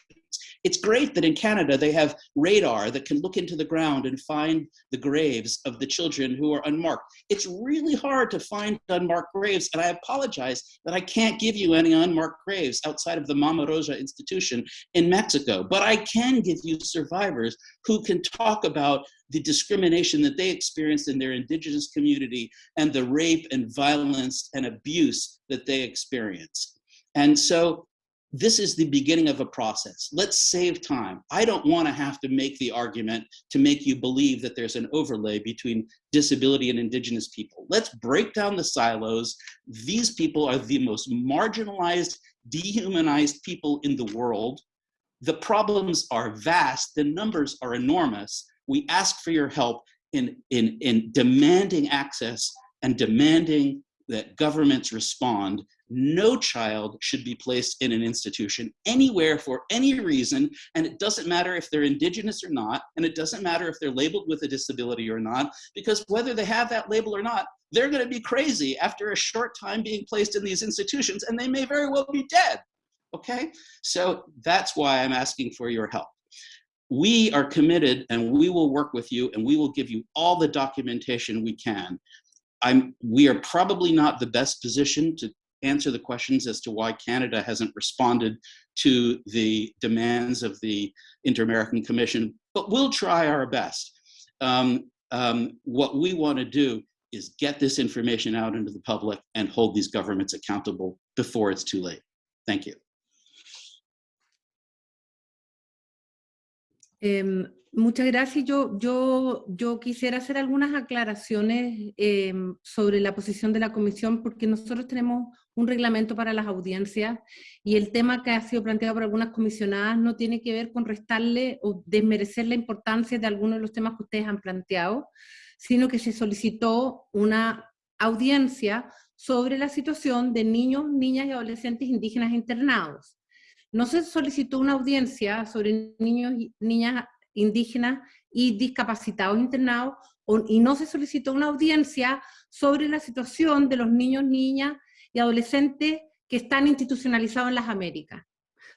It's great that in Canada they have radar that can look into the ground and find the graves of the children who are unmarked. It's really hard to find unmarked graves, and I apologize that I can't give you any unmarked graves outside of the Mama Rosa Institution in Mexico, but I can give you survivors who can talk about the discrimination that they experienced in their indigenous community and the rape and violence and abuse that they experienced. And so this is the beginning of a process. Let's save time. I don't want to have to make the argument to make you believe that there's an overlay between disability and indigenous people. Let's break down the silos. These people are the most marginalized, dehumanized people in the world. The problems are vast, the numbers are enormous. We ask for your help in, in, in demanding access and demanding that governments respond no child should be placed in an institution anywhere for any reason, and it doesn't matter if they're indigenous or not, and it doesn't matter if they're labeled with a disability or not, because whether they have that label or not, they're gonna be crazy after a short time being placed in these institutions, and they may very well be dead, okay? So that's why I'm asking for your help. We are committed and we will work with you and we will give you all the documentation we can I'm, we are probably not the best position to answer the questions as to why Canada hasn't responded to the demands of the Inter-American Commission, but we'll try our best. Um, um, what we want to do is get this information out into the public and hold these governments accountable before it's too late. Thank you. Um, Muchas gracias. Yo, yo, yo quisiera hacer algunas aclaraciones sobre la posición de la comisión, porque nosotros tenemos un reglamento para las audiencias y el tema que ha sido planteado por algunas comisionadas no tiene que ver con restarle o desmerecer la importancia de algunos de los temas que ustedes han planteado, sino que se solicitó una audiencia sobre la situación de niños, niñas y adolescentes indígenas internados. No se solicitó una audiencia sobre niños niñas indígenas y discapacitados internados, y no se solicitó una audiencia sobre la situación de los niños, niñas y adolescentes que están institucionalizados en las Américas.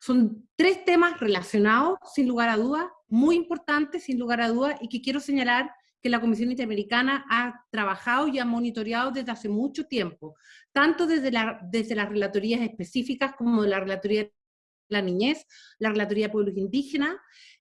Son tres temas relacionados, sin lugar a dudas, muy importantes, sin lugar a dudas, y que quiero señalar que la Comisión Interamericana ha trabajado y ha monitoreado desde hace mucho tiempo, tanto desde, la, desde las relatorías específicas como la relatoría de la niñez, la relatoría de pueblos indígenas,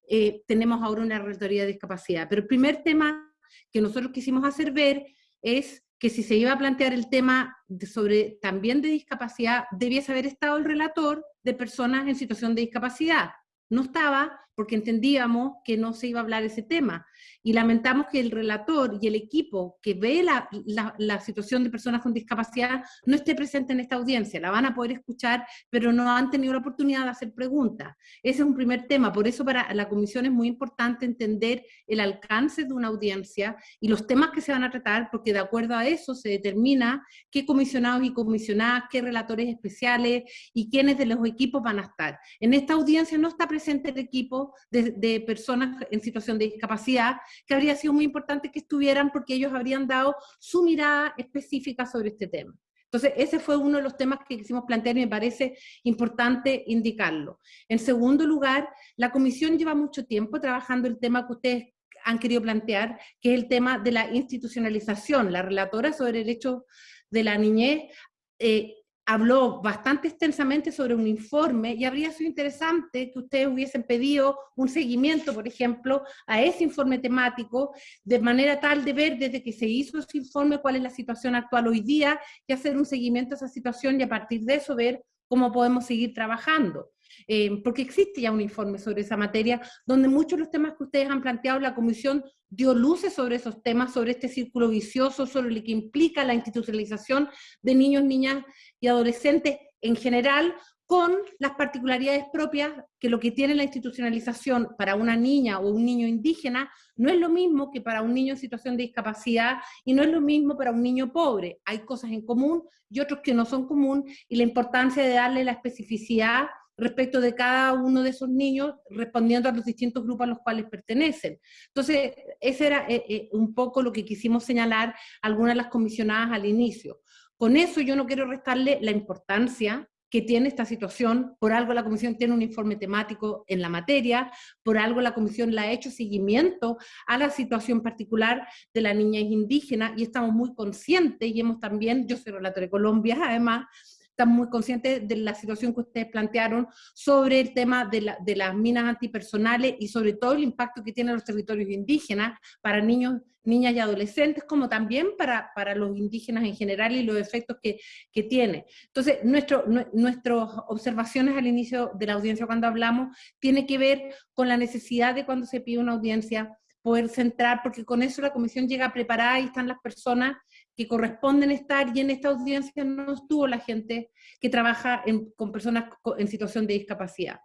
eh, tenemos ahora una relatoría de discapacidad. Pero el primer tema que nosotros quisimos hacer ver es que si se iba a plantear el tema sobre también de discapacidad, debiese haber estado el relator de personas en situación de discapacidad. No estaba porque entendíamos que no se iba a hablar ese tema. Y lamentamos que el relator y el equipo que ve la, la, situación de personas con discapacidad no esté presente en esta audiencia. La van a poder escuchar, pero no han tenido la oportunidad de hacer preguntas. Ese es un primer tema. Por eso para la comisión es muy importante entender el alcance de una audiencia y los temas que se van a tratar, porque de acuerdo a eso se determina qué comisionados y comisionadas, qué relatores especiales y quiénes de los equipos van a estar. En esta audiencia no está presente el equipo de, personas en situación de discapacidad, que habría sido muy importante que estuvieran porque ellos habrían dado su mirada específica sobre este tema. Entonces, ese fue uno de los temas que quisimos plantear y me parece importante indicarlo. En segundo lugar, la comisión lleva mucho tiempo trabajando el tema que ustedes han querido plantear, que es el tema de la institucionalización. La relatora sobre derechos de la niñez eh, habló bastante extensamente sobre un informe y habría sido interesante que ustedes hubiesen pedido un seguimiento, por ejemplo, a ese informe temático, de manera tal de ver desde que se hizo ese informe cuál es la situación actual hoy día y hacer un seguimiento a esa situación y a partir de eso ver cómo podemos seguir trabajando. Eh, porque existe ya un informe sobre esa materia, donde muchos de los temas que ustedes han planteado, la Comisión dio luces sobre esos temas, sobre este círculo vicioso, sobre lo que implica la institucionalización de niños, niñas y adolescentes en general, con las particularidades propias que lo que tiene la institucionalización para una niña o un niño indígena no es lo mismo que para un niño en situación de discapacidad y no es lo mismo para un niño pobre. Hay cosas en común y otros que no son común y la importancia de darle la especificidad respecto de cada uno de esos niños respondiendo a los distintos grupos a los cuales pertenecen. Entonces, ese era eh, eh, un poco lo que quisimos señalar algunas de las comisionadas al inicio. Con eso yo no quiero restarle la importancia que tiene esta situación, por algo la comisión tiene un informe temático en la materia, por algo la comisión le ha hecho seguimiento a la situación particular de la niña indígena y estamos muy conscientes y hemos también, yo soy relatora de Colombia además, estamos muy conscientes de la situación que ustedes plantearon sobre el tema de, de, las minas antipersonales y sobre todo el impacto que tienen los territorios indígenas para niños, niñas y adolescentes, como también para, para los indígenas en general y los efectos que, que tiene. Entonces, nuestro, nuestras observaciones al inicio de la audiencia cuando hablamos tiene que ver con la necesidad de cuando se pide una audiencia poder centrar, porque con eso la comisión llega preparada y están las personas que corresponden estar y en esta audiencia no estuvo la gente que trabaja con personas en situación de discapacidad.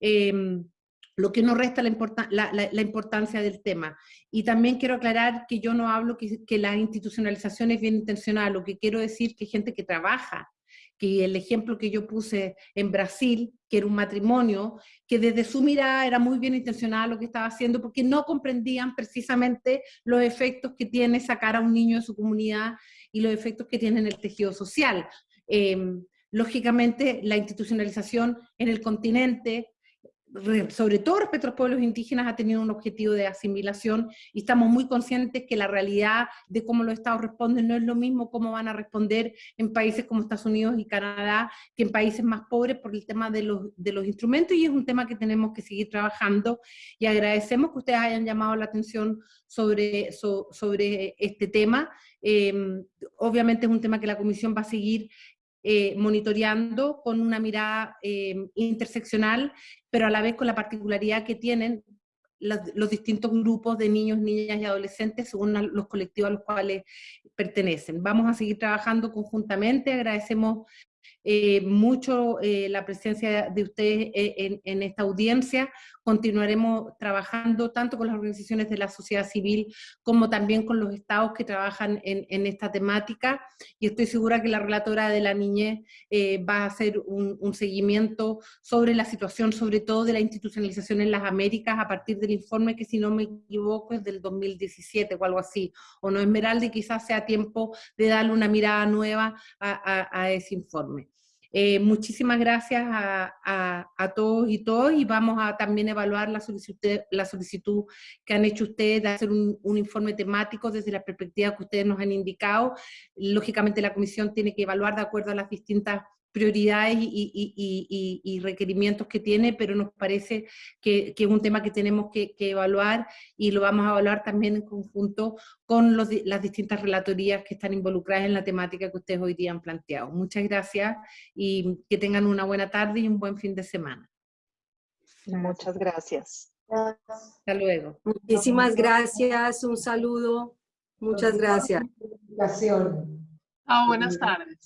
Em, lo que no resta la, la, importancia del tema. Y también quiero aclarar que yo no hablo que, que la institucionalización es bien intencional, lo que quiero decir que gente que trabaja que el ejemplo que yo puse en Brasil, que era un matrimonio, que desde su mirada era muy bien intencionada lo que estaba haciendo, porque no comprendían precisamente los efectos que tiene sacar a un niño de su comunidad y los efectos que tiene en el tejido social. Em, lógicamente, la institucionalización en el continente sobre todo respecto a los pueblos indígenas, ha tenido un objetivo de asimilación y estamos muy conscientes que la realidad de cómo los estados responden no es lo mismo cómo van a responder en países como Estados Unidos y Canadá que en países más pobres por el tema de los, de los instrumentos y es un tema que tenemos que seguir trabajando y agradecemos que ustedes hayan llamado la atención sobre, sobre este tema. Eh, obviamente es un tema que la Comisión va a seguir eh, monitoreando con una mirada eh, interseccional, pero a la vez con la particularidad que tienen los, distintos grupos de niños, niñas y adolescentes según los colectivos a los cuales pertenecen. Vamos a seguir trabajando conjuntamente, agradecemos eh, mucho la presencia de ustedes en, esta audiencia. Continuaremos trabajando tanto con las organizaciones de la sociedad civil como también con los estados que trabajan en, esta temática y estoy segura que la relatora de la niñez va a hacer un, un, seguimiento sobre la situación, sobre todo de la institucionalización en las Américas a partir del informe que si no me equivoco es del 2017 o algo así, o no Esmeralda y quizás sea tiempo de darle una mirada nueva a ese informe. Eh, muchísimas gracias a, todos y todos y vamos a también evaluar la solicitud, la solicitud que han hecho ustedes de hacer un, informe temático desde la perspectiva que ustedes nos han indicado. Lógicamente la comisión tiene que evaluar de acuerdo a las distintas prioridades y, requerimientos que tiene, pero nos parece que, es un tema que tenemos que, evaluar y lo vamos a evaluar también en conjunto con las distintas relatorías que están involucradas en la temática que ustedes hoy día han planteado. Muchas gracias y que tengan una buena tarde y un buen fin de semana. Muchas gracias. Hasta luego. Muchísimas gracias, un saludo. Muchas gracias. Ah, buenas tardes.